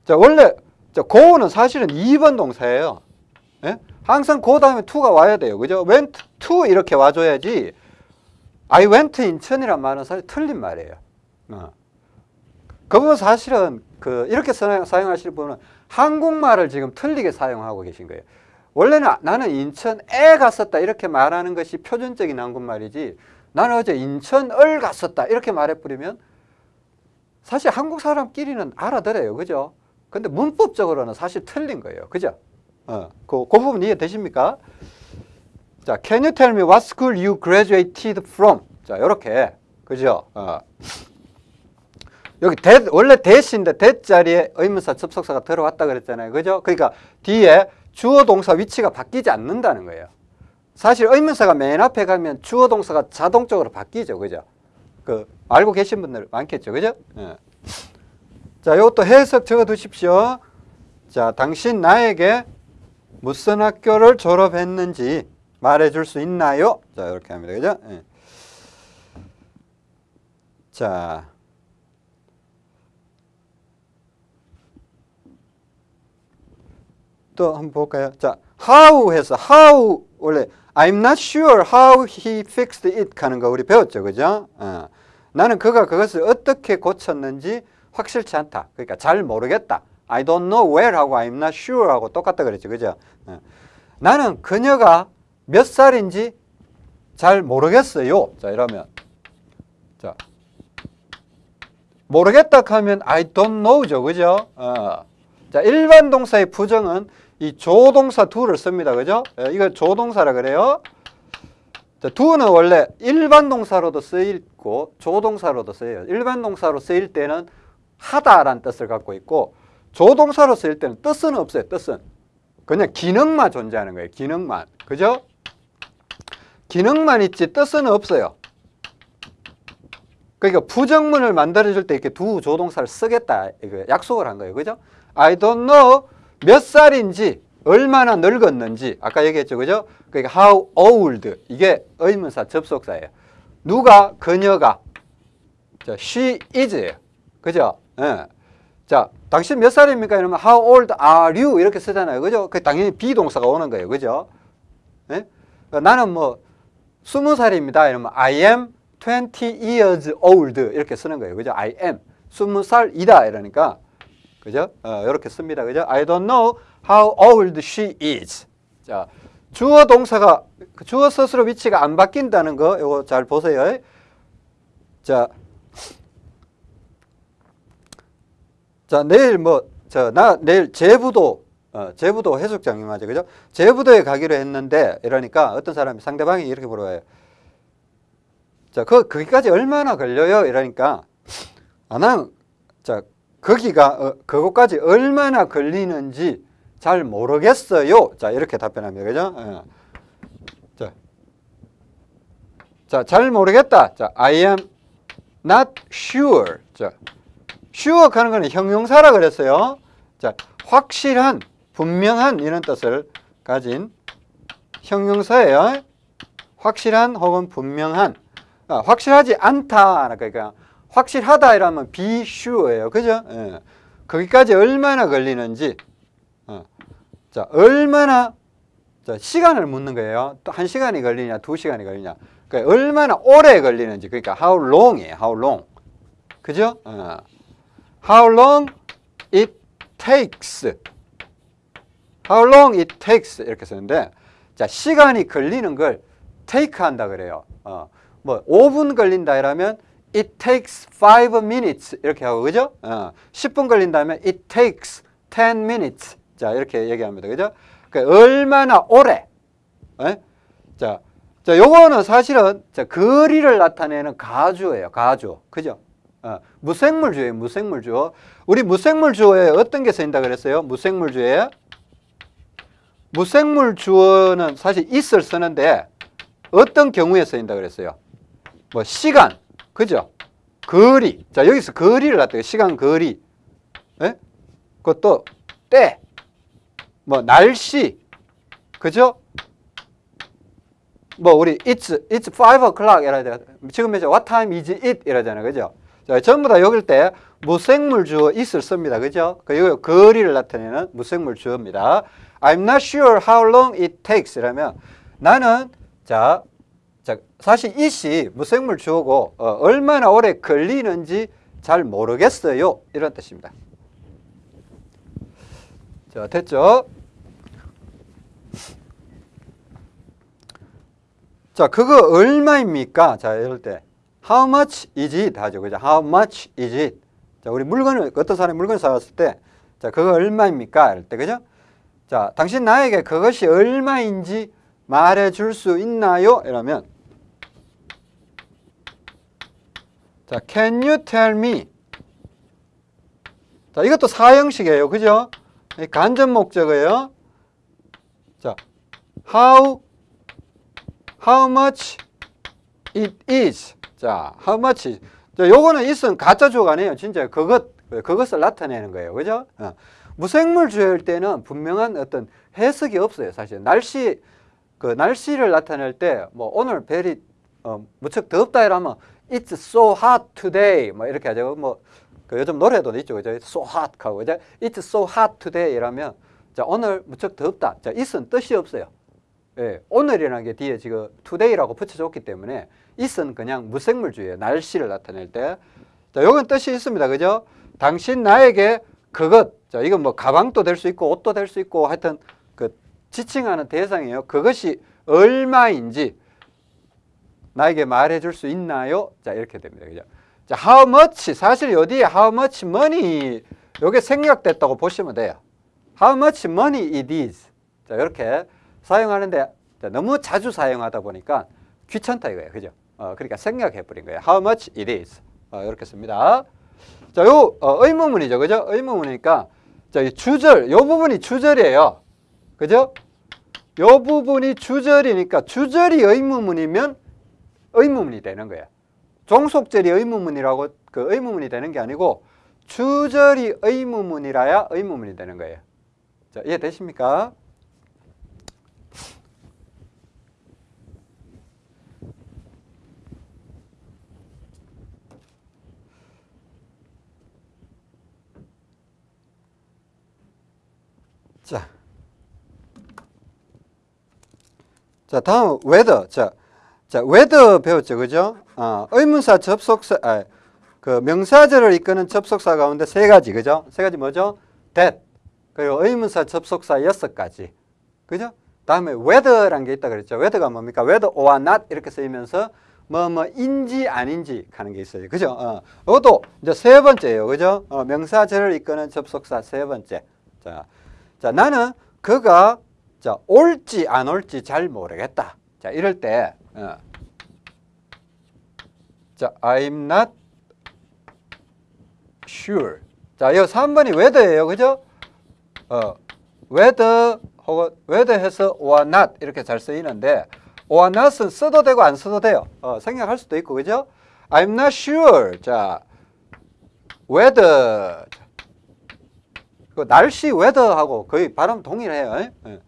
자, 원래 자, 고는 사실은 2번 동사예요. 예? 항상 고 다음에 to가 와야 돼요. 그죠? went to 이렇게 와줘야지 I went 인천이란 말은 사실 틀린 말이에요. 어. 그 부분 사실은 그 이렇게 사용하시는 분은 한국말을 지금 틀리게 사용하고 계신 거예요. 원래는 나는 인천에 갔었다 이렇게 말하는 것이 표준적인 한국말이지 나는 어제 인천을 갔었다 이렇게 말해버리면 사실 한국 사람끼리는 알아들어요. 그죠? 근데 문법적으로는 사실 틀린 거예요. 그죠? 어, 그, 그 부분 이해되십니까? 자, can you tell me what school you graduated from? 자, 요렇게. 그죠? 어. 여기 that, 원래 that인데 that 자리에 의문사 접속사가 들어왔다 그랬잖아요. 그죠? 그러니까 뒤에 주어 동사 위치가 바뀌지 않는다는 거예요. 사실 의문사가 맨 앞에 가면 주어 동사가 자동적으로 바뀌죠. 그죠? 그 알고 계신 분들 많겠죠. 그죠? 예. 자, 이것도 해석 적어 두십시오. 자, 당신 나에게 무슨 학교를 졸업했는지 말해 줄 수 있나요? 자, 이렇게 합니다. 그죠? 예. 자. 또 한번 볼까요? 자, how 해서 how 원래 I'm not sure how he fixed it 하는 거 우리 배웠죠. 그죠? 어. 나는 그가 그것을 어떻게 고쳤는지 확실치 않다. 그러니까 잘 모르겠다. I don't know where 하고 I'm not sure 하고 똑같다 그랬죠. 그죠? 어. 나는 그녀가 몇 살인지 잘 모르겠어요. 자, 이러면 자 모르겠다 하면 I don't know죠. 그죠? 어. 자, 일반 동사의 부정은 이 조동사 do를 씁니다. 그죠? 예, 이거 조동사라 그래요. 자, do는 원래 일반 동사로도 쓰이고 조동사로도 쓰여요. 일반 동사로 쓰일 때는 하다라는 뜻을 갖고 있고 조동사로 쓰일 때는 뜻은 없어요. 뜻은. 그냥 기능만 존재하는 거예요. 기능만. 그죠? 기능만 있지 뜻은 없어요. 그러니까 부정문을 만들어줄 때 이렇게 두 조동사를 쓰겠다. 약속을 한 거예요. 그죠? I don't know 몇 살인지 얼마나 늙었는지 아까 얘기했죠. 그죠? 그러니까 how old 이게 의문사 접속사예요. 누가 그녀가 자, she is예요. 그죠? 예. 자, 당신 몇 살입니까? 이러면 how old are you 이렇게 쓰잖아요. 그죠? 그 당연히 비동사가 오는 거예요. 그죠? 예? 나는 뭐 스무 살입니다. 이러면 I am 20 years old 이렇게 쓰는 거예요. 그죠? I am 스무 살이다 이러니까 그죠? 어, 이렇게 씁니다. 그죠? I don't know how old she is. 자, 주어 동사가 그 주어 스스로 위치가 안 바뀐다는 거 이거 잘 보세요. 자, 자 내일 뭐저나 내일 제부도 어, 제부도 해수장님 맞죠, 그죠? 제부도에 가기로 했는데 이러니까 어떤 사람이 상대방이 이렇게 물어봐요. 자, 그 거기까지 얼마나 걸려요? 이러니까 아, 난, 자 거기가 어, 그곳까지 얼마나 걸리는지 잘 모르겠어요. 자 이렇게 답변합니다, 그죠? 예. 자, 자, 잘 모르겠다. 자, I am not sure. 자, sure 하는 거는 형용사라 그랬어요. 자, 확실한, 분명한 이런 뜻을 가진 형용사예요. 확실한 혹은 분명한. 아, 확실하지 않다. 그러니까 확실하다 이러면 be sure예요. 그죠? 예. 거기까지 얼마나 걸리는지. 어. 자, 얼마나 자, 시간을 묻는 거예요. 또 한 시간이 걸리냐, 두 시간이 걸리냐. 그러니까 얼마나 오래 걸리는지. 그러니까 how long이에요. how long. 그죠? 어. How long it takes. How long it takes 이렇게 쓰는데 자 시간이 걸리는 걸 take 한다 그래요. 어, 뭐 5분 걸린다 이러면 it takes 5 minutes 이렇게 하고 그죠? 어, 10분 걸린다면 it takes 10 minutes. 자 이렇게 얘기합니다. 그죠? 그러니까 얼마나 오래. 에? 자, 자 요거는 사실은 자, 거리를 나타내는 가주예요. 가주. 그죠? 어, 무생물주예요. 무생물주. 우리 무생물주어에 어떤 게 쓰인다 그랬어요? 무생물주에 무생물주어는 사실 있을 쓰는데 어떤 경우에 쓰인다 그랬어요? 뭐 시간, 그죠? 거리. 자 여기서 거리를 나타내 시간, 거리. 예? 그것도 때, 뭐 날씨, 그죠? 뭐 우리 it's it's five o'clock 이라 돼. 지금 몇 시? What time is it? 이러잖아요, 그죠? 자, 전부 다 여길 때 무생물 주어 있을 씁니다. 그죠? 그 이거 거리를 나타내는 무생물 주어입니다. I'm not sure how long it takes 이라면 나는 자, 자 사실 it이 무생물 주어고 어, 얼마나 오래 걸리는지 잘 모르겠어요. 이런 뜻입니다. 자, 됐죠? 자, 그거 얼마입니까? 자, 이럴 때 How much is it? 하죠. 그죠? How much is it? 자, 우리 물건을, 어떤 사람이 물건을 사왔을 때, 자, 그거 얼마입니까? 이럴 때, 그죠? 자, 당신 나에게 그것이 얼마인지 말해 줄 수 있나요? 이러면, 자, can you tell me? 자, 이것도 사형식이에요. 그죠? 간접 목적어예요. 자, how, how much it is. 자, how much? 자, 요거는 있은 가짜 주어가 아니에요. 진짜 그것, 그것을 나타내는 거예요. 그죠? 어. 무생물 주어일 때는 분명한 어떤 해석이 없어요. 사실. 날씨, 그 날씨를 나타낼 때, 뭐, 오늘 별이, 어, 무척 덥다 이러면, it's so hot today. 뭐, 이렇게 하죠. 뭐, 그 요즘 노래도 있죠. 그죠? so hot 하고, 그죠? it's so hot today 이러면, 자, 오늘 무척 덥다. 자, 있은 뜻이 없어요. 예, 오늘이라는 게 뒤에 지금 today라고 붙여줬기 때문에 있은 그냥 무생물주의예요. 날씨를 나타낼 때. 자, 요건 뜻이 있습니다. 그죠? 당신 나에게 그것, 자, 이건 뭐 가방도 될 수 있고 옷도 될 수 있고 하여튼 그 지칭하는 대상이에요. 그것이 얼마인지 나에게 말해줄 수 있나요? 자 이렇게 됩니다. 그죠? 자, how much 사실 여기에 how much money 요게 생략됐다고 보시면 돼요. How much money it is. 자 이렇게 사용하는데 자, 너무 자주 사용하다 보니까 귀찮다 이거예요. 그죠? 어, 그러니까 생략해 버린 거예요. How much it is. 어, 이렇게 씁니다. 자, 요 어, 의문문이죠. 그죠? 의문문이니까 자, 이 주절 요 부분이 주절이에요. 그죠? 요 부분이 주절이니까 주절이 의문문이면 의문문이 되는 거예요. 종속절이 의문문이라고 그 의문문이 되는 게 아니고 주절이 의문문이라야 의문문이 되는 거예요. 자, 이해되십니까? 자. 자, 다음 whether. 자. 자, whether 배웠죠. 그죠? 어, 의문사 접속사 아, 그 명사절을 이끄는 접속사 가운데 세 가지. 그죠? 세 가지 뭐죠? that. 그리고 의문사 접속사 여섯 가지. 그죠? 다음에 whether란 게 있다 그랬죠. whether가 뭡니까? whether or not 이렇게 쓰이면서 뭐 뭐인지 아닌지 하는 게 있어요. 그죠? 어. 이것도 이제 세 번째예요. 그죠? 어, 명사절을 이끄는 접속사 세 번째. 자. 자, 나는 그가 자, 올지 안 올지 잘 모르겠다. 자, 이럴 때 어. 자, I'm not sure. 자, 이 3번이 whether예요. 그죠? 어, whether 혹은 whether 해서 or not 이렇게 잘 쓰이는데 or not은 써도 되고 안 써도 돼요. 어, 생략할 수도 있고. 그죠? I'm not sure. 자, whether 그 날씨 weather하고 거의 발음 동일해요. 예.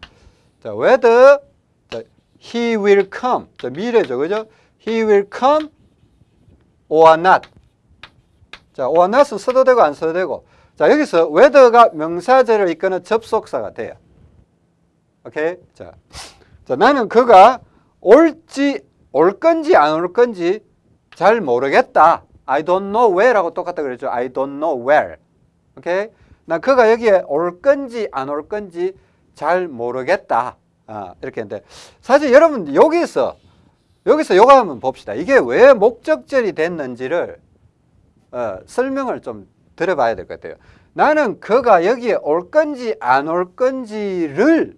자, 자, he will come. 자, 미래죠. 그죠? he will come or not. 자, or not은 써도 되고 안 써도 되고. 자, 여기서 whether가 명사절을 이끄는 접속사가 돼요. 오케이? 자, 자 나는 그가 올지 올 건지 안 올 건지 잘 모르겠다. I don't know where라고 똑같다 그랬죠. I don't know where. 오케이? 나 그가 여기에 올 건지 안 올 건지 잘 모르겠다. 아, 이렇게 했는데 사실 여러분 여기서 여기서 요거 한번 봅시다. 이게 왜 목적절이 됐는지를 어, 설명을 좀 들어봐야 될 것 같아요. 나는 그가 여기에 올 건지 안 올 건지를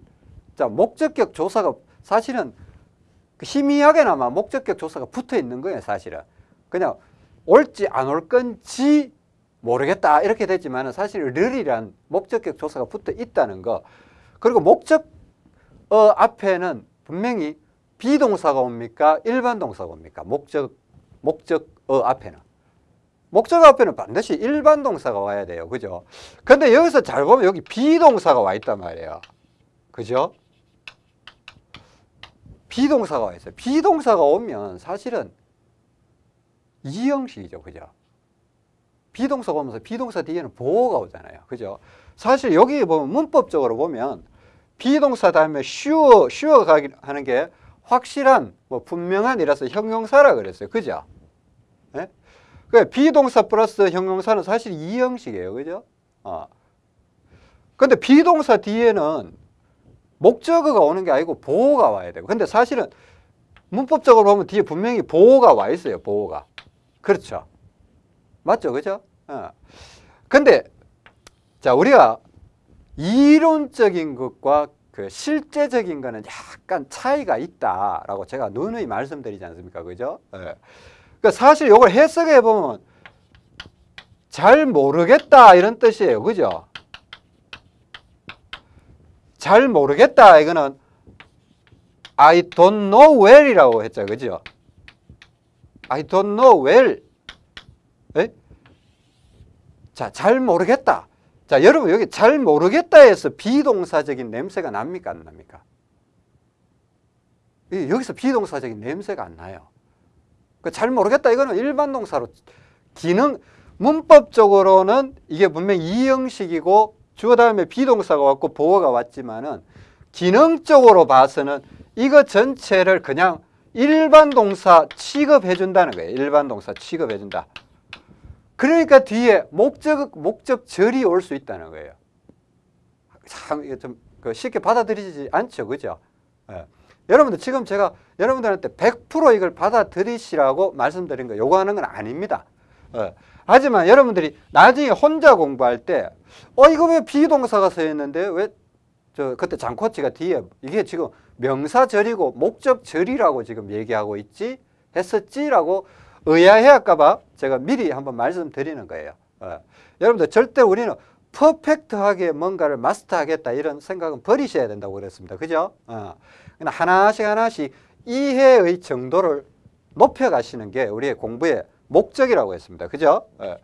자 목적격 조사가 사실은 그 희미하게나마 목적격 조사가 붙어 있는 거예요. 사실은 그냥 올지 안 올 건지 모르겠다 이렇게 됐지만 사실 르이란 목적격 조사가 붙어 있다는 거 그리고 목적 어 앞에는 분명히 비동사가 옵니까? 일반 동사가 옵니까? 목적 목적 어 앞에는. 목적 앞에는 반드시 일반 동사가 와야 돼요. 그죠? 근데 여기서 잘 보면 여기 비동사가 와 있단 말이에요. 그죠? be동사가 와 있어요. be동사가 오면 사실은 이 형식이죠. 그죠? be동사가 오면서 be동사 뒤에는 보어가 오잖아요. 그죠? 사실 여기 보면 문법적으로 보면 be동사 다음에 sure, sure 하는 게 확실한, 뭐 분명한 이라서 형용사라 그랬어요. 그죠? 네? 그 be동사 플러스 형용사는 사실 이 형식이에요. 그죠? 어. 근데 비동사 뒤에는 목적어가 오는 게 아니고 보호가 와야 되고. 근데 사실은 문법적으로 보면 뒤에 분명히 보호가 와 있어요. 보호가. 그렇죠. 맞죠? 그죠? 어. 근데, 자, 우리가 이론적인 것과 그 실제적인 거는 약간 차이가 있다라고 제가 누누이 말씀드리지 않습니까? 그죠? 예. 그러니까 사실 이걸 해석해 보면 잘 모르겠다 이런 뜻이에요. 그죠? 잘 모르겠다 이거는 I don't know well이라고 했죠. 그죠? I don't know well. 에? 자, 잘 모르겠다. 자, 여러분 여기 잘 모르겠다에서 비동사적인 냄새가 납니까? 안 납니까? 여기서 비동사적인 냄새가 안 나요. 그 잘 모르겠다 이거는 일반 동사로 기능 문법적으로는 이게 분명히 이 형식이고 주어 다음에 비동사가 왔고 보어가 왔지만은 기능적으로 봐서는 이거 전체를 그냥 일반 동사 취급해 준다는 거예요. 일반 동사 취급해 준다. 그러니까 뒤에 목적, 목적절이 올 수 있다는 거예요. 참, 좀그 쉽게 받아들이지 않죠. 그죠? 예. 여러분들 지금 제가 여러분들한테 100% 이걸 받아들이시라고 말씀드린 거 요거 하는 건 아닙니다. 어. 하지만 여러분들이 나중에 혼자 공부할 때, 어, 이거 왜 비동사가 서 있는데 왜, 저, 그때 장코치가 뒤에, 이게 지금 명사절이고 목적절이라고 지금 얘기하고 있지? 했었지라고 의아해할까봐 제가 미리 한번 말씀드리는 거예요. 어. 여러분들 절대 우리는 퍼펙트하게 뭔가를 마스터하겠다 이런 생각은 버리셔야 된다고 그랬습니다. 그죠? 어. 하나씩 하나씩 이해의 정도를 높여가시는 게 우리의 공부의 목적이라고 했습니다. 그죠? 어.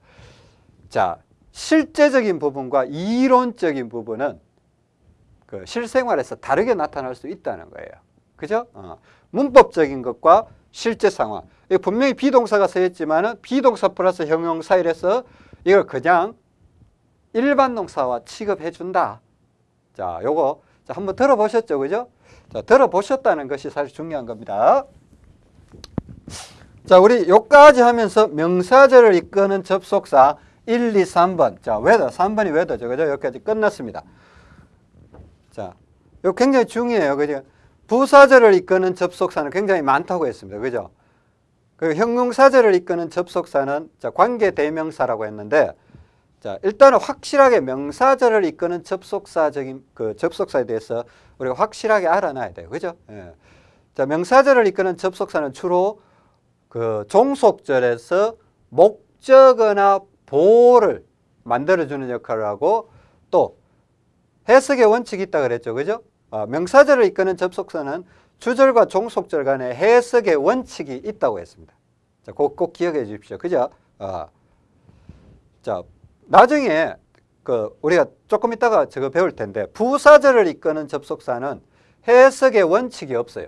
자, 실제적인 부분과 이론적인 부분은 그 실생활에서 다르게 나타날 수 있다는 거예요. 그죠? 어. 문법적인 것과 실제 상황. 분명히 비동사가 쓰였지만은 비동사 플러스 형용사 이래서 이걸 그냥 일반 동사와 취급해 준다. 자, 요거 자, 한번 들어보셨죠? 그죠? 자, 들어보셨다는 것이 사실 중요한 겁니다. 자, 우리 요까지 하면서 명사절을 이끄는 접속사 1, 2, 3번. 자, whether. 3번이 whether죠. 그죠? 여기까지 끝났습니다. 자, 요 굉장히 중요해요. 그죠? 부사절을 이끄는 접속사는 굉장히 많다고 했습니다. 그죠? 그 형용사절을 이끄는 접속사는 자, 관계 대명사라고 했는데 자, 일단은 확실하게 명사절을 이끄는 접속사적인 그 접속사에 대해서 우리가 확실하게 알아놔야 돼요. 그죠? 예. 자, 명사절을 이끄는 접속사는 주로 그 종속절에서 목적어나 보호를 만들어주는 역할을 하고 또 해석의 원칙이 있다 그랬죠. 그죠? 어, 명사절을 이끄는 접속사는 주절과 종속절 간에 해석의 원칙이 있다고 했습니다. 자, 꼭, 꼭 기억해 주십시오. 그죠? 어. 자, 나중에 그 우리가 조금 있다가 저거 배울 텐데 부사절을 이끄는 접속사는 해석의 원칙이 없어요.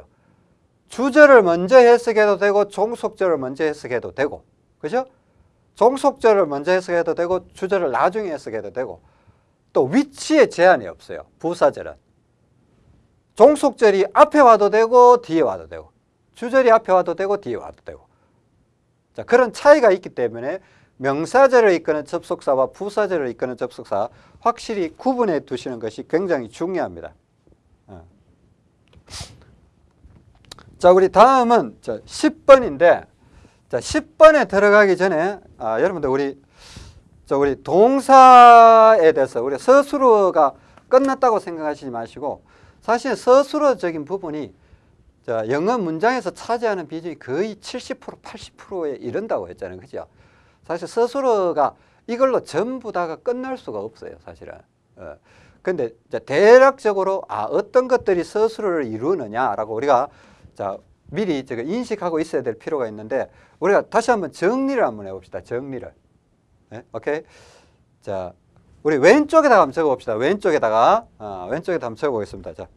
주절을 먼저 해석해도 되고 종속절을 먼저 해석해도 되고 그죠? 종속절을 먼저 해석해도 되고 주절을 나중에 해석해도 되고 또 위치에 제한이 없어요. 부사절은. 종속절이 앞에 와도 되고 뒤에 와도 되고 주절이 앞에 와도 되고 뒤에 와도 되고 자 그런 차이가 있기 때문에 명사절을 이끄는 접속사와 부사절을 이끄는 접속사 확실히 구분해 두시는 것이 굉장히 중요합니다. 어. 자, 우리 다음은 10번인데 자, 10번에 들어가기 전에 아, 여러분들 우리 저 우리 동사에 대해서 우리 서술어가 끝났다고 생각하시지 마시고 사실 서술어적인 부분이 자, 영어 문장에서 차지하는 비중이 거의 70% 80%에 이른다고 했잖아요. 그죠? 사실 서술어가 이걸로 전부 다가 끝날 수가 없어요. 사실은. 어. 근데 대략적으로 아 어떤 것들이 서술어를 이루느냐라고 우리가 자 미리 제가 인식하고 있어야 될 필요가 있는데 우리가 다시 한번 정리를 한번 해봅시다. 정리를. 네? 오케이. 자, 우리 왼쪽에다가 한번 적어봅시다. 왼쪽에다가 어, 왼쪽에다 한번 적어보겠습니다. 자,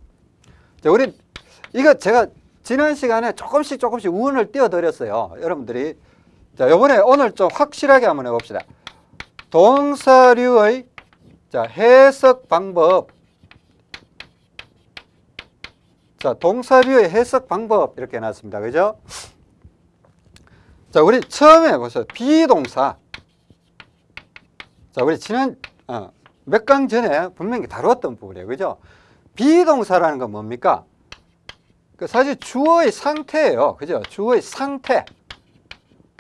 자, 우리 이거 제가 지난 시간에 조금씩 조금씩 운을 띄워드렸어요. 여러분들이 자, 이번에 오늘 좀 확실하게 한번 해봅시다. 동사류의 자, 해석 방법. 자, 동사류의 해석 방법 이렇게 해놨습니다. 그죠? 자, 우리 처음에 보세요. 비동사. 자, 우리 지난 어, 몇 강 전에 분명히 다루었던 부분이에요. 그죠? 비동사라는 건 뭡니까? 그 사실 주어의 상태예요. 그죠? 주어의 상태.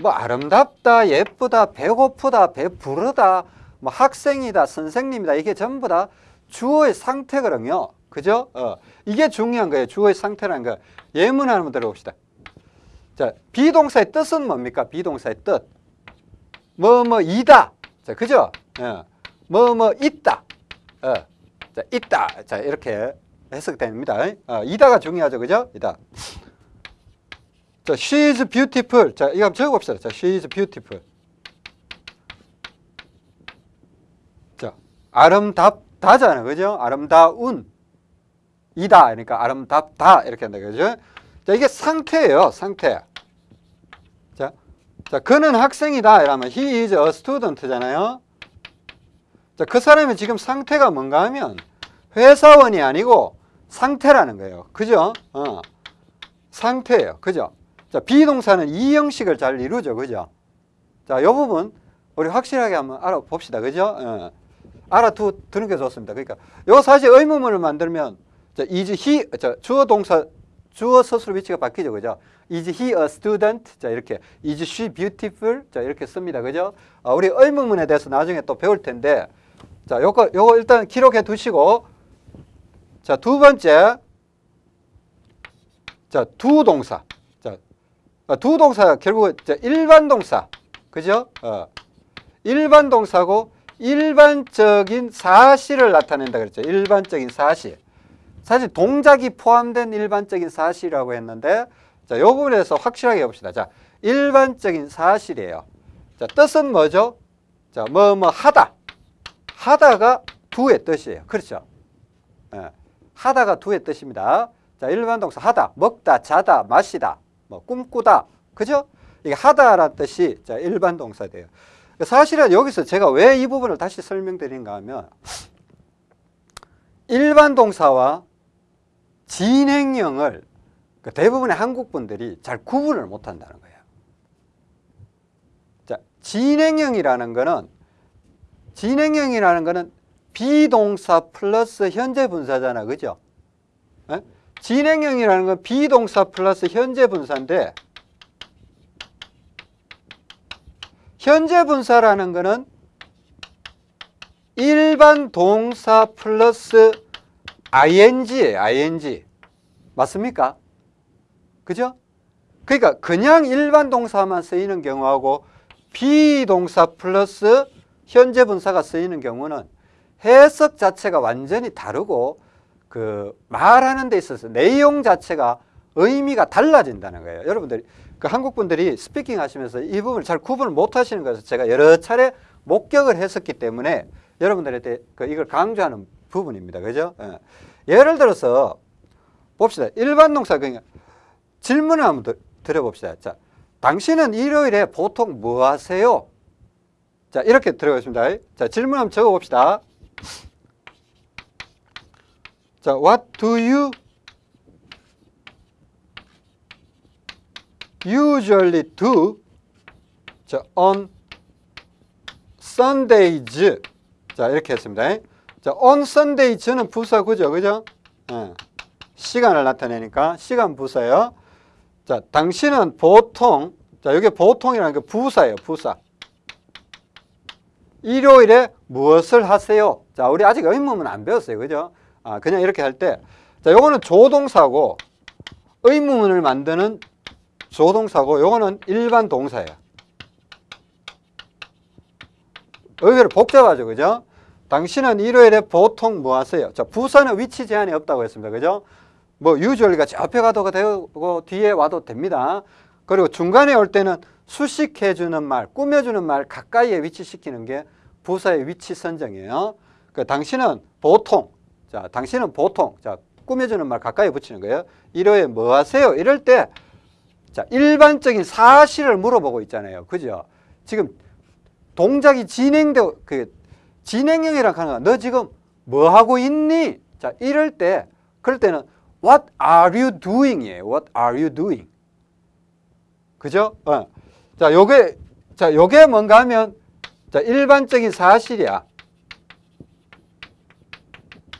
뭐 아름답다, 예쁘다, 배고프다, 배부르다, 뭐 학생이다, 선생님이다 이게 전부 다 주어의 상태거든요. 그죠? 어, 이게 중요한 거예요. 주어의 상태라는 거. 예문 한번 들어봅시다. 자, 비동사의 뜻은 뭡니까? 비동사의 뜻. 뭐, 뭐, 이다. 자, 그죠? 어, 뭐, 뭐, 있다. 어, 자, 있다. 자, 이렇게 해석됩니다. 어, 이다가 중요하죠. 그죠? 이다. 자, she is beautiful. 자, 이거 한번 적어봅시다. 자, she is beautiful. 자, 아름답다잖아요. 그죠? 아름다운. 이다. 그러니까 아름답다. 이렇게 한다. 그죠? 자, 이게 상태예요. 상태. 자, 자, 그는 학생이다. 이러면 he is a student잖아요. 자, 그 사람이 지금 상태가 뭔가 하면 회사원이 아니고 상태라는 거예요. 그죠? 어. 상태예요. 그죠? 자, 비동사는 이 형식을 잘 이루죠. 그죠? 자, 요 부분 우리 확실하게 한번 알아봅시다. 그죠? 어. 알아두는 게 좋습니다. 그러니까 요 사실 의문문을 만들면 자, is he, 자, 주어 동사 주어 서술 위치가 바뀌죠. 그죠? Is he a student? 자, 이렇게. Is she beautiful? 자, 이렇게 씁니다. 그죠? 아, 우리 의문문에 대해서 나중에 또 배울 텐데, 자, 요거, 요거 일단 기록해 두시고, 자, 두 번째. 자, 두 동사. 자, 아, 두 동사가 결국 자, 일반 동사. 그죠? 어. 일반 동사고 일반적인 사실을 나타낸다 그랬죠. 일반적인 사실. 사실 동작이 포함된 일반적인 사실이라고 했는데 자, 이 부분에서 확실하게 봅시다. 자, 일반적인 사실이에요. 자, 뜻은 뭐죠? 자, 뭐, 뭐, 하다. 하다가 두의 뜻이에요. 그렇죠? 예. 하다가 두의 뜻입니다. 자, 일반 동사 하다, 먹다, 자다, 마시다, 뭐, 꿈꾸다. 그죠? 이게 하다라는 뜻이 자, 일반 동사 돼요. 사실은 여기서 제가 왜 이 부분을 다시 설명드린가 하면 일반 동사와 진행형을 그 대부분의 한국 분들이 잘 구분을 못 한다는 거예요. 자, 진행형이라는 거는 진행형이라는 거는 비동사 플러스 현재 분사잖아. 그죠? 에? 진행형이라는 건 be동사 플러스 현재 분사인데 현재 분사라는 거는 일반 동사 플러스 ing예요. ing. 맞습니까? 그죠? 그러니까 그냥 일반 동사만 쓰이는 경우하고 be동사 플러스 현재 분사가 쓰이는 경우는 해석 자체가 완전히 다르고 그 말하는 데 있어서 내용 자체가 의미가 달라진다는 거예요. 여러분들이 그 한국 분들이 스피킹 하시면서 이 부분을 잘 구분을 못 하시는 것을 제가 여러 차례 목격을 했었기 때문에 여러분들한테 그 이걸 강조하는 부분입니다. 그죠? 예. 예를 들어서 봅시다. 일반 동사 그냥 질문을 한번 드, 드려봅시다. 자, 당신은 일요일에 보통 뭐 하세요? 자, 이렇게 들어가겠습니다. 자, 질문 한번 적어 봅시다. 자, what do you usually do 자, on Sundays 자 이렇게 했습니다. 자, on Sundays는 부사 그죠? 그죠? 예. 시간을 나타내니까 시간 부사예요. 자, 당신은 보통 자, 여기 보통이라는 게 부사예요. 부사. 일요일에 무엇을 하세요? 자, 우리 아직 의문문 안 배웠어요. 그죠? 아, 그냥 이렇게 할 때. 자, 요거는 조동사고 의문문을 만드는 조동사고 요거는 일반 동사예요. 의외로 복잡하죠. 그죠? 당신은 일요일에 보통 뭐 하세요? 자, 부사는 위치 제한이 없다고 했습니다. 그죠? 뭐 usually가 저 앞에 가도 되고 뒤에 와도 됩니다. 그리고 중간에 올 때는 수식해주는 말, 꾸며주는 말 가까이에 위치시키는 게 부사의 위치 선정이에요. 그 당신은 보통, 자, 당신은 보통, 자, 꾸며주는 말 가까이 붙이는 거예요. 일요일에 뭐 하세요? 이럴 때, 자, 일반적인 사실을 물어보고 있잖아요. 그죠? 지금 동작이 진행되고, 그, 진행형이라고 하는 거야. 너 지금 뭐 하고 있니? 자, 이럴 때, 그럴 때는 What are you doing? 이에요. What are you doing? 그죠? 어. 자, 요게, 자, 요게 뭔가 하면, 자, 일반적인 사실이야.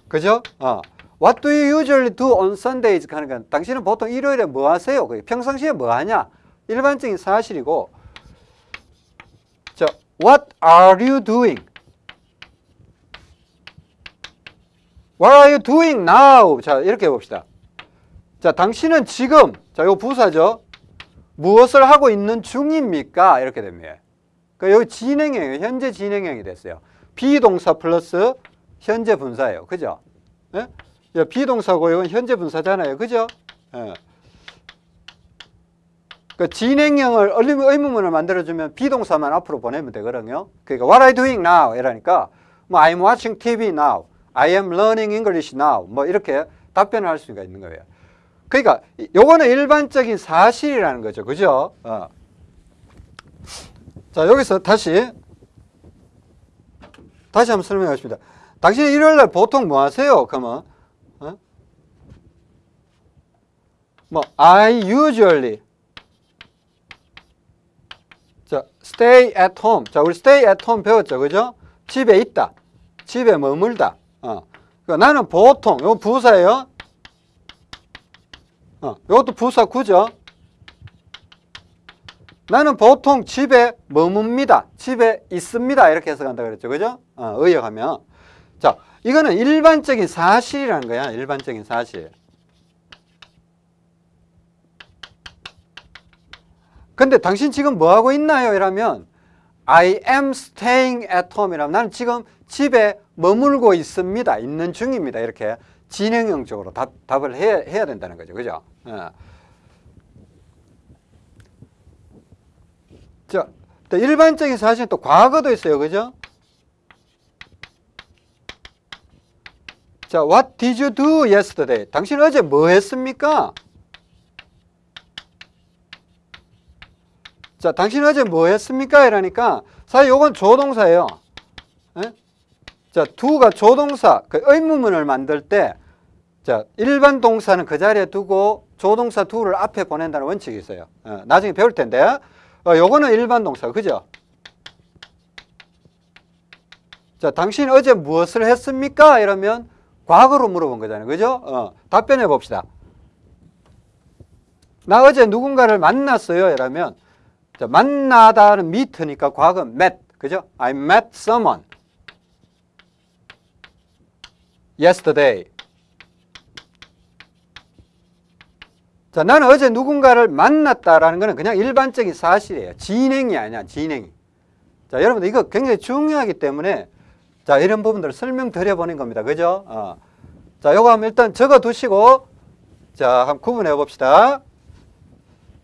그죠? 어. What do you usually do on Sundays? 하는 건 당신은 보통 일요일에 뭐 하세요? 평상시에 뭐 하냐? 일반적인 사실이고, 자, What are you doing? What are you doing now? 자, 이렇게 해 봅시다. 자, 당신은 지금, 자, 요 부사죠. 무엇을 하고 있는 중입니까? 이렇게 됩니다. 그 여기 진행형이에요. 현재 진행형이 됐어요. 비동사 플러스 현재 분사예요. 그죠? 예? 비동사고 이건 현재 분사잖아요. 그죠? 예. 그 진행형을 의문문을 만들어주면 비동사만 앞으로 보내면 되거든요. 그러니까 what you doing now? 이러니까 뭐 I'm watching TV now. I am learning English now. 뭐 이렇게 답변을 할 수가 있는 거예요. 그러니까 요거는 일반적인 사실이라는 거죠. 그죠? 어. 자, 여기서 다시 다시 한번 설명하겠습니다. 당신이 일요일 날 보통 뭐 하세요? 그러면 어? 뭐 I usually 자, stay at home. 자, 우리 stay at home 배웠죠. 그죠? 집에 있다. 집에 머물다. 어. 그러니까 나는 보통, 이거 부사예요. 어, 이것도 부사 구죠. 나는 보통 집에 머뭅니다. 집에 있습니다. 이렇게 해석한다 그랬죠. 그죠? 어, 의역하면. 자, 이거는 일반적인 사실이라는 거야. 일반적인 사실. 근데 당신 지금 뭐 하고 있나요? 이러면 I am staying at home 이라면 나는 지금 집에 머물고 있습니다. 있는 중입니다. 이렇게 진행형적으로 답, 답을 해야, 해야 된다는 거죠. 그죠? 어. 자, 또 일반적인 사실은 또 과거도 있어요. 그죠? 자, what did you do yesterday? 당신 어제 뭐 했습니까? 자, 당신 어제 뭐 했습니까? 이러니까 사실 요건 조동사예요. 예? 자, do가 조동사, 그 의문문을 만들 때 자, 일반 동사는 그 자리에 두고 조동사 do를 앞에 보낸다는 원칙이 있어요. 어, 나중에 배울 텐데. 어, 요거는 일반 동사, 그죠? 자, 당신 어제 무엇을 했습니까? 이러면 과거로 물어본 거잖아요. 그죠? 어, 답변해 봅시다. 나 어제 누군가를 만났어요. 이러면 자, 만나다는 meet니까 과거 met. 그죠? I met someone yesterday. 자, 나는 어제 누군가를 만났다라는 것은 그냥 일반적인 사실이에요. 진행이 아니야, 진행이. 자, 여러분들 이거 굉장히 중요하기 때문에 자, 이런 부분들을 설명드려 보는 겁니다. 그죠? 어. 자, 요거 한번 일단 적어 두시고 자, 한번 구분해 봅시다.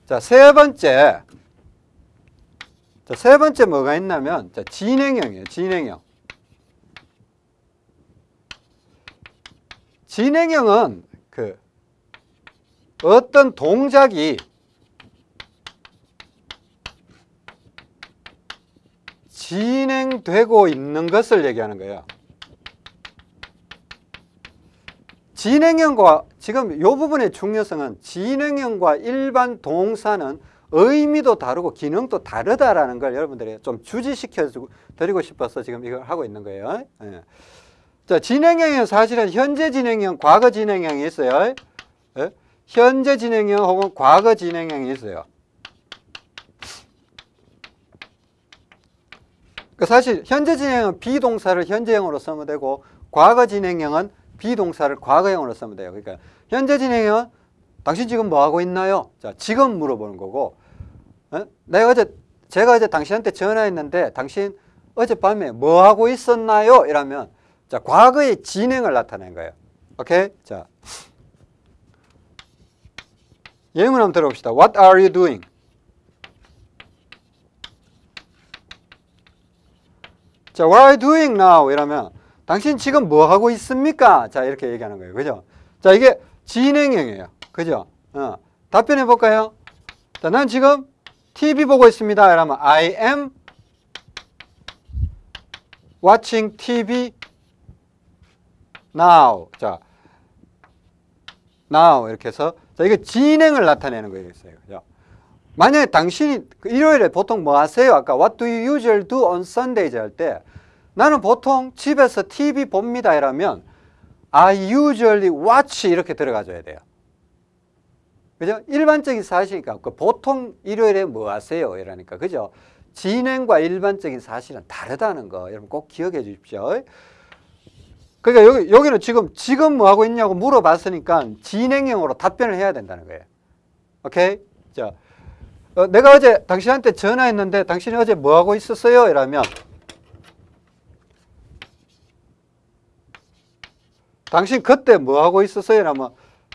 자, 세 번째. 자, 세 번째 뭐가 있냐면 자, 진행형이에요. 진행형. 진행형은 그 어떤 동작이 진행되고 있는 것을 얘기하는 거예요. 진행형과 지금 이 부분의 중요성은 진행형과 일반 동사는 의미도 다르고 기능도 다르다라는 걸 여러분들이 좀 주지시켜 드리고 싶어서 지금 이걸 하고 있는 거예요. 예. 자, 진행형은 사실은 현재 진행형, 과거 진행형이 있어요. 예? 현재 진행형 혹은 과거 진행형이 있어요. 그 사실 현재 진행형은 비동사를 현재형으로 쓰면 되고 과거 진행형은 비동사를 과거형으로 쓰면 돼요. 그러니까 현재 진행형은 당신 지금 뭐 하고 있나요? 자, 지금 물어보는 거고. 어? 내가 어제 제가 어제 당신한테 전화했는데 당신 어젯밤에 뭐 하고 있었나요? 이러면 자, 과거의 진행을 나타낸 거예요. 오케이? 자. 예문 한번 들어봅시다. What are you doing? 자, what are you doing now? 이러면 당신 지금 뭐 하고 있습니까? 자, 이렇게 얘기하는 거예요. 그죠? 자, 이게 진행형이에요. 그죠? 어. 답변해 볼까요? 자, 난 지금 TV 보고 있습니다. 이러면 I am watching TV now. 자, now 이렇게 해서 자, 이게 진행을 나타내는 거예요. 그죠? 만약에 당신이 그 일요일에 보통 뭐 하세요? 아까 what do you usually do on Sundays 할 때 나는 보통 집에서 TV 봅니다 이러면 I usually watch 이렇게 들어가줘야 돼요. 그죠? 일반적인 사실이니까 그 보통 일요일에 뭐 하세요? 이러니까 그죠? 진행과 일반적인 사실은 다르다는 거 여러분 꼭 기억해 주십시오. 그러니까 여기, 여기는 지금 지금 뭐 하고 있냐고 물어봤으니까 진행형으로 답변을 해야 된다는 거예요. 오케이? 자, 어, 내가 어제 당신한테 전화했는데 당신이 어제 뭐 하고 있었어요? 이러면 당신 그때 뭐 하고 있었어요? 이러면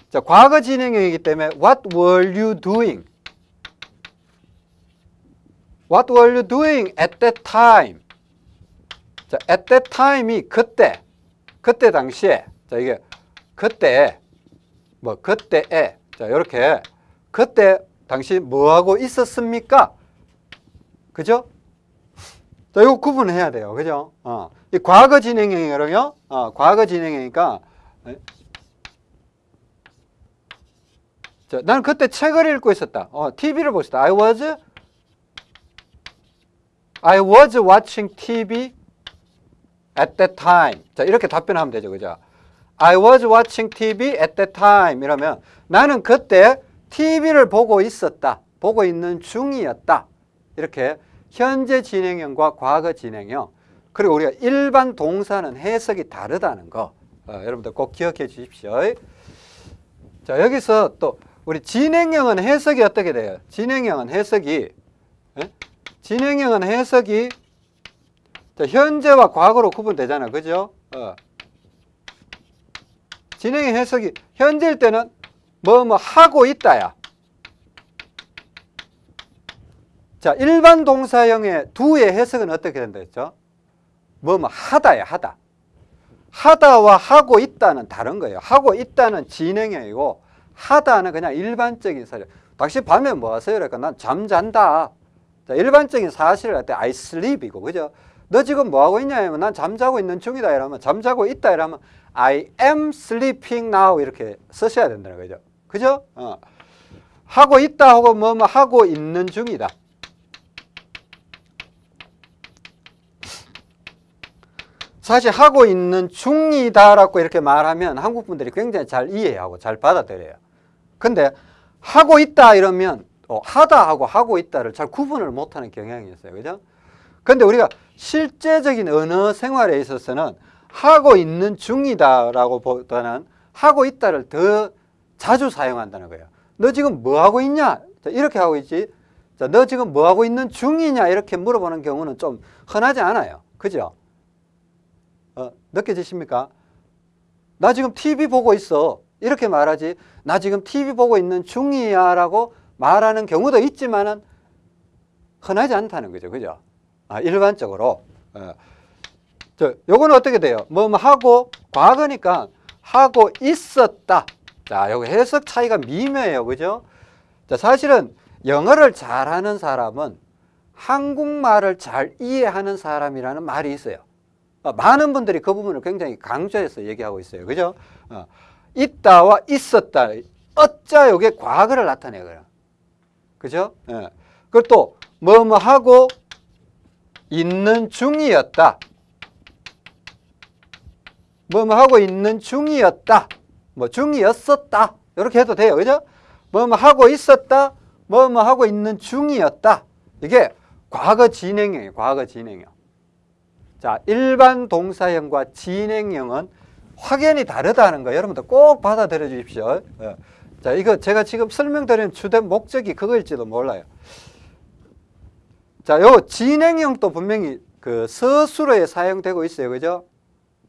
자, 과거 진행형이기 때문에 What were you doing? What were you doing at that time? 자, at that time이 그때, 그때 당시에, 자, 이게 그때, 뭐, 그때에, 자, 이렇게, 그때 당신 뭐 하고 있었습니까? 그죠? 자, 이거 구분해야 돼요. 그죠? 어. 이 과거 진행형이거든요. 어, 과거 진행형이니까, 자, 나는 그때 책을 읽고 있었다. 어, TV를 있었다. I was I was watching TV at that time. 자, 이렇게 답변하면 되죠. 그죠? I was watching TV at that time 이러면 나는 그때 TV를 보고 있었다. 보고 있는 중이었다. 이렇게 현재 진행형과 과거 진행형 그리고 우리가 일반 동사는 해석이 다르다는 거 어, 여러분들 꼭 기억해 주십시오. 자 여기서 또 우리 진행형은 해석이 어떻게 돼요? 진행형은 해석이 예? 진행형은 해석이 자, 현재와 과거로 구분되잖아, 그죠? 어. 진행형 해석이 현재일 때는 뭐뭐 하고 있다야. 자, 일반 동사형의 두의 해석은 어떻게 된다 했죠? 뭐뭐 하다야, 하다. 하다와 하고 있다는 다른 거예요. 하고 있다는 진행형이고 하다는 그냥 일반적인 사실. 당신 밤에 뭐 하세요? 그러니까 난 잠잔다. 자, 일반적인 사실을 할 때 I sleep이고, 그죠? 너 지금 뭐 하고 있냐? 하면 난 잠자고 있는 중이다. 이러면 잠자고 있다. 이러면 I am sleeping now. 이렇게 쓰셔야 된다는 거죠. 그죠? 어. 하고 있다 하고 뭐 뭐 하고 있는 중이다. 사실 하고 있는 중이다라고 이렇게 말하면 한국 분들이 굉장히 잘 이해하고 잘 받아들여요. 근데 하고 있다 이러면 어, 하다 하고 하고 있다를 잘 구분을 못하는 경향이 있어요. 그죠? 근데 우리가 실제적인 언어 생활에 있어서는 하고 있는 중이다라고 보다는 하고 있다를 더 자주 사용한다는 거예요. 너 지금 뭐 하고 있냐? 자, 이렇게 하고 있지. 자, 너 지금 뭐 하고 있는 중이냐? 이렇게 물어보는 경우는 좀 흔하지 않아요. 그죠? 어, 느껴지십니까? 나 지금 TV 보고 있어. 이렇게 말하지. 나 지금 TV 보고 있는 중이야. 라고 말하는 경우도 있지만은 흔하지 않다는 거죠. 그죠? 아, 일반적으로. 어. 저, 요거는 어떻게 돼요? 뭐, 뭐 하고, 과거니까 하고 있었다. 자, 요거 해석 차이가 미묘해요. 그죠? 자, 사실은 영어를 잘하는 사람은 한국말을 잘 이해하는 사람이라는 말이 있어요. 어, 많은 분들이 그 부분을 굉장히 강조해서 얘기하고 있어요. 그죠? 어, 있다와 있었다. 어짜 요게 과거를 나타내거든요. 그죠? 예. 그리고 또, 뭐, 뭐 하고 있는 중이었다. 뭐, 뭐 하고 있는 중이었다. 뭐, 중이었었다. 이렇게 해도 돼요. 그죠? 뭐, 뭐 하고 있었다. 뭐, 뭐 하고 있는 중이었다. 이게 과거 진행형이에요. 과거 진행형. 자, 일반 동사형과 진행형은 확연히 다르다는 거 여러분들 꼭 받아들여 주십시오. 예. 자, 이거 제가 지금 설명드리는 주된 목적이 그거일지도 몰라요. 자, 요 진행형도 분명히 그 서술어에 사용되고 있어요. 그죠?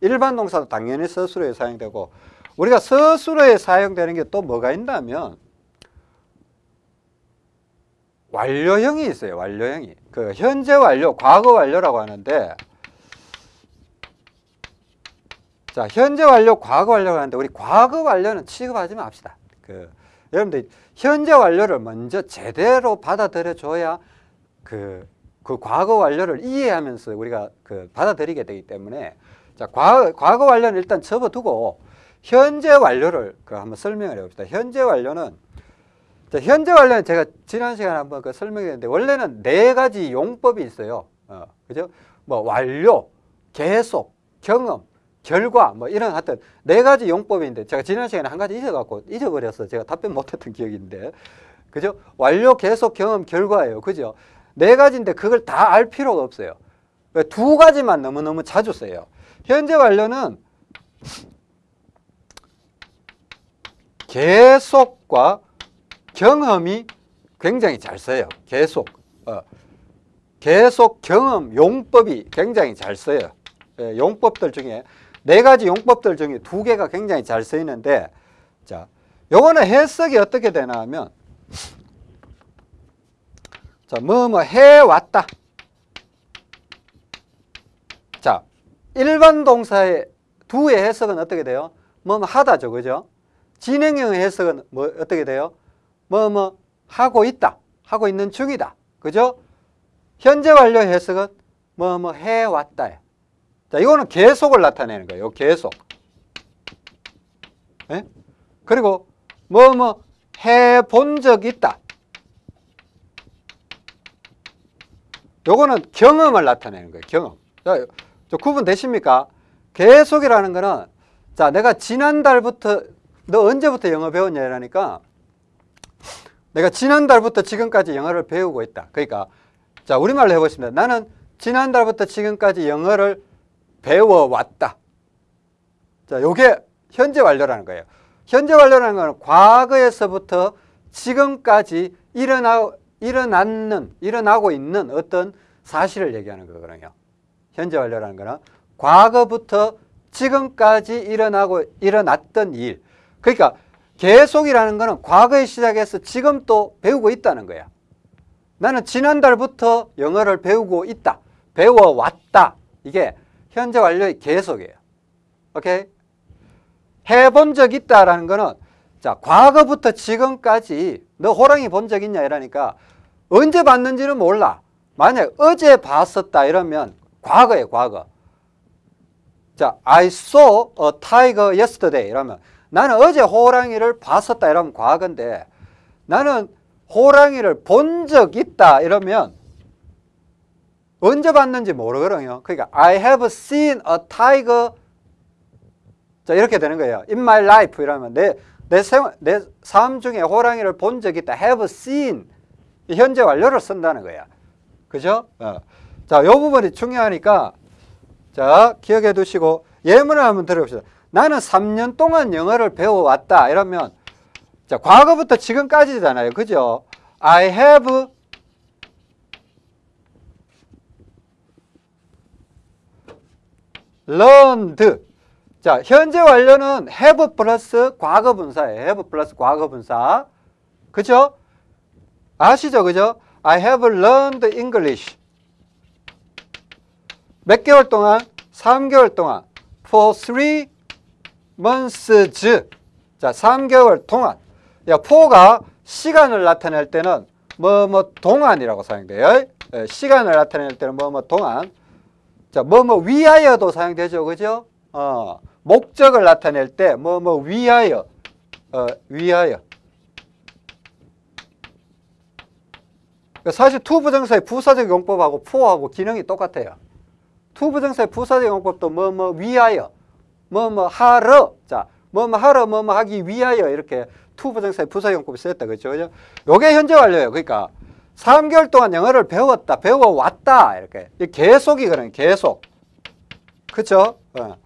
일반 동사도 당연히 서술어에 사용되고 우리가 서술어에 사용되는 게 또 뭐가 있냐면 완료형이 있어요. 완료형이. 그 현재 완료, 과거 완료라고 하는데 자, 현재 완료, 과거 완료가 하는데 우리 과거 완료는 취급하지 맙시다. 그 여러분들 현재 완료를 먼저 제대로 받아들여 줘야 그, 그 과거 완료를 이해하면서 우리가 그 받아들이게 되기 때문에 자, 과거, 과거 완료는 일단 접어두고 현재 완료를 그 한번 설명을 해봅시다. 현재 완료는 자, 현재 완료는 제가 지난 시간에 한번 그 설명했는데 원래는 네 가지 용법이 있어요. 어, 그죠? 뭐 완료, 계속, 경험, 결과 뭐 이런 하여튼 네 가지 용법인데 제가 지난 시간에 한 가지 잊어갖고 잊어버려서 제가 답변 못했던 기억인데 그죠? 완료, 계속, 경험, 결과예요. 그죠? 네 가지인데 그걸 다 알 필요가 없어요. 두 가지만 너무너무 자주 써요. 현재 완료는 계속과 경험이 굉장히 잘 써요. 계속. 어. 계속 경험 용법이 굉장히 잘 써요. 예, 용법들 중에 네 가지 용법들 중에 두 개가 굉장히 잘 쓰이는데 자, 요거는 해석이 어떻게 되나 하면 자, 뭐뭐 해왔다. 자, 일반 동사의 두의 해석은 어떻게 돼요? 뭐뭐 하다죠. 그죠? 진행형 해석은 뭐 어떻게 돼요? 뭐뭐 하고 있다. 하고 있는 중이다. 그죠? 현재 완료 해석은 뭐뭐 해왔다. 자, 이거는 계속을 나타내는 거예요. 계속. 예? 그리고 뭐뭐 해 본 적 있다. 요거는 경험을 나타내는 거예요. 경험. 자, 저 구분 되십니까? 계속이라는 거는 자, 내가 지난달부터 너 언제부터 영어 배웠냐 이러니까 내가 지난달부터 지금까지 영어를 배우고 있다. 그러니까 자, 우리말로 해 보겠습니다. 나는 지난달부터 지금까지 영어를 배워 왔다. 자, 요게 현재 완료라는 거예요. 현재 완료라는 거는 과거에서부터 지금까지 일어나 일어났는 일어나고 있는 어떤 사실을 얘기하는 거거든요. 현재 완료라는 거는 과거부터 지금까지 일어나고 일어났던 일. 그러니까 계속이라는 거는 과거에 시작해서 지금 또 배우고 있다는 거야. 나는 지난달부터 영어를 배우고 있다. 배워왔다. 이게 현재 완료의 계속이에요. 오케이? 해본 적 있다라는 거는 자, 과거부터 지금까지 너 호랑이 본 적 있냐 이러니까 언제 봤는지는 몰라. 만약 어제 봤었다 이러면 과거에 과거. 자, I saw a tiger yesterday 이러면 나는 어제 호랑이를 봤었다 이러면 과거인데 나는 호랑이를 본 적 있다 이러면 언제 봤는지 모르거든요. 그러니까 I have seen a tiger 자 이렇게 되는 거예요. In my life 이러면 내, 내, 생활, 내 삶 중에 호랑이를 본 적 있다. have seen 현재 완료를 쓴다는 거야. 그죠? 어. 자, 요 부분이 중요하니까 자, 기억해 두시고 예문을 한번 들어봅시다. 나는 3년 동안 영어를 배워왔다. 이러면 자, 과거부터 지금까지잖아요. 그죠? I have learned. 자, 현재 완료는 have 플러스 과거 분사예요. have 플러스 과거 분사. 그죠? 아시죠? 그죠? I have learned English. 몇 개월 동안? 3개월 동안. For three months. 자, 3개월 동안. 야, for가 시간을 나타낼 때는 뭐뭐 동안이라고 사용돼요. 예, 시간을 나타낼 때는 뭐뭐 동안. 자, 뭐뭐 위하여도 사용되죠. 그죠? 어, 목적을 나타낼 때 뭐뭐 위하여. 어, 위하여. 사실 to부정사의 부사적 용법하고 for하고 기능이 똑같아요. to부정사의 부사적 용법도 뭐 뭐 위하여, 뭐 뭐 하러, 자, 뭐 뭐 하러, 뭐 뭐 하기 위하여 이렇게 to부정사의 부사적 용법이 쓰였다 그렇죠? 요게 현재 완료예요. 그러니까 3개월 동안 영어를 배웠다, 배워왔다 이렇게 계속이거든요. 계속, 그렇죠? 어.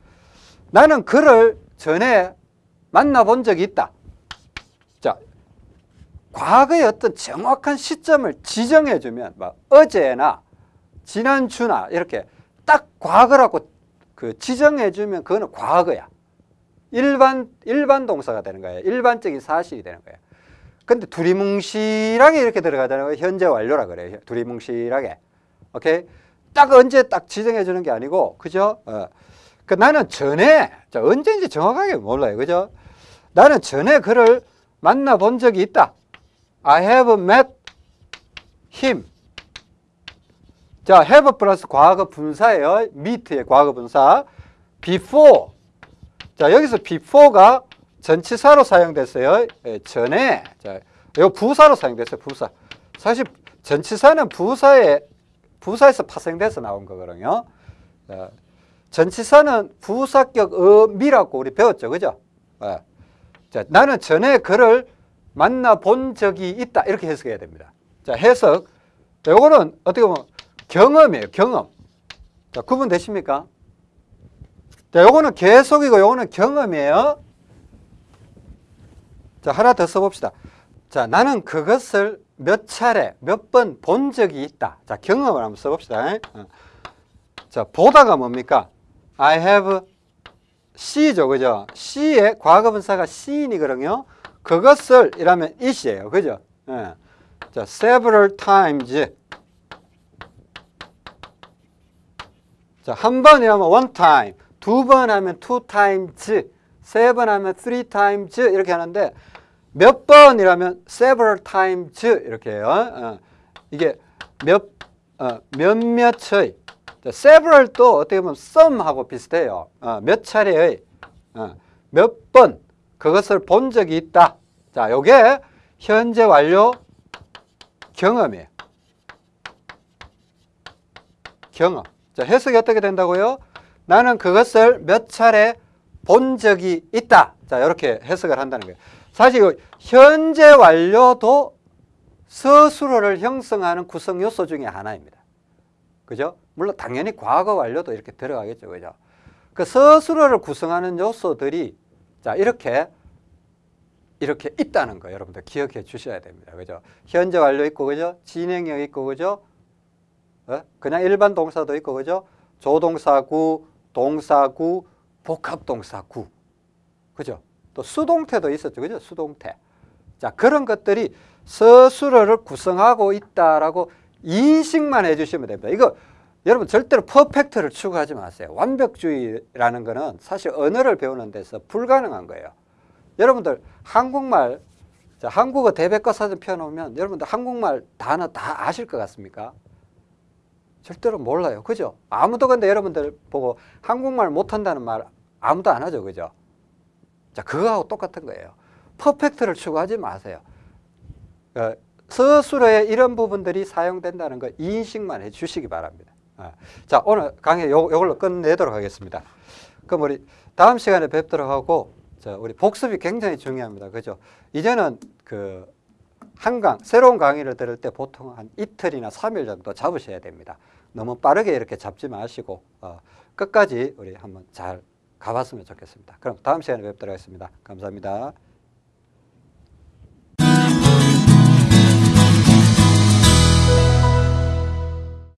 나는 그를 전에 만나본 적이 있다. 자, 과거의 어떤 정확한 시점을 지정해주면 막 어제나 지난주나 이렇게 딱 과거라고 그 지정해주면 그거는 과거야. 일반 일반 동사가 되는 거예요. 일반적인 사실이 되는 거예요. 근데 두리뭉실하게 이렇게 들어가자는 거 현재 완료라 그래요. 두리뭉실하게. 오케이? 딱 언제 딱 지정해 주는 게 아니고 그죠? 어. 그 나는 전에 자, 언제인지 정확하게 몰라요. 그죠? 나는 전에 그를 만나 본 적이 있다. I have met him. 자, have 플러스 과거 분사예요. meet의 과거 분사. before. 자, 여기서 before가 전치사로 사용됐어요. 예, 전에. 자, 요 부사로 사용됐어요. 부사. 사실 전치사는 부사에 부사에서 파생돼서 나온 거거든요. 자, 전치사는 부사격 어미라고 우리 배웠죠. 그죠? 예. 자, 나는 전에 그를 만나본 적이 있다. 이렇게 해석해야 됩니다. 자, 해석. 요거는 어떻게 보면 경험이에요. 경험. 자, 구분되십니까? 자, 요거는 계속이고 요거는 경험이에요. 자, 하나 더 써봅시다. 자, 나는 그것을 몇 차례, 몇 번 본 적이 있다. 자, 경험을 한번 써봅시다. 어. 자, 보다가 뭡니까? I have C죠. 그죠? C의 과거분사가 C인이거든요. 그것을 이라면 it이에요. 그죠? 예. 자, several times. 자, 한 번이라면 one time, 두 번 하면 two times, 세 번 하면 three times 이렇게 하는데 몇 번이라면 several times 이렇게 해요. 어. 이게 몇, 어, 몇몇의 자, several도 어떻게 보면 some하고 비슷해요. 어, 몇 차례의 어, 몇번 그것을 본 적이 있다. 자, 요게 현재 완료 경험이에요. 경험. 자, 해석이 어떻게 된다고요? 나는 그것을 몇 차례 본 적이 있다. 자, 이렇게 해석을 한다는 거예요. 사실 이 현재 완료도 서술어를 형성하는 구성 요소 중에 하나입니다. 그죠? 물론 당연히 과거 완료도 이렇게 들어가겠죠. 그죠? 그 서술어를 구성하는 요소들이 자, 이렇게 이렇게 있다는 거 여러분들 기억해 주셔야 됩니다. 그죠? 현재 완료 있고 그죠? 진행형 있고 그죠? 어? 그냥 일반 동사도 있고 그죠? 조동사구, 동사구, 복합동사구. 그죠? 또 수동태도 있었죠. 그죠? 수동태. 자, 그런 것들이 서술어를 구성하고 있다라고 인식만 해 주시면 됩니다. 이거 여러분 절대로 퍼펙트를 추구하지 마세요. 완벽주의라는 거는 사실 언어를 배우는 데서 불가능한 거예요. 여러분들 한국말 자, 한국어 대백과 사전 펴놓으면 여러분들 한국말 단어 다 아실 것 같습니까? 절대로 몰라요. 그죠? 아무도 근데 여러분들 보고 한국말 못한다는 말 아무도 안 하죠. 그죠? 자, 그거하고 똑같은 거예요. 퍼펙트를 추구하지 마세요. 어, 서술어에 이런 부분들이 사용된다는 거 인식만 해 주시기 바랍니다. 아, 자, 오늘 강의 요, 요걸로 끝내도록 하겠습니다. 그럼 우리 다음 시간에 뵙도록 하고, 자, 우리 복습이 굉장히 중요합니다. 그죠? 이제는 그 한강, 새로운 강의를 들을 때 보통 한 이틀이나 삼일 정도 잡으셔야 됩니다. 너무 빠르게 이렇게 잡지 마시고, 어, 끝까지 우리 한번 잘 가봤으면 좋겠습니다. 그럼 다음 시간에 뵙도록 하겠습니다. 감사합니다.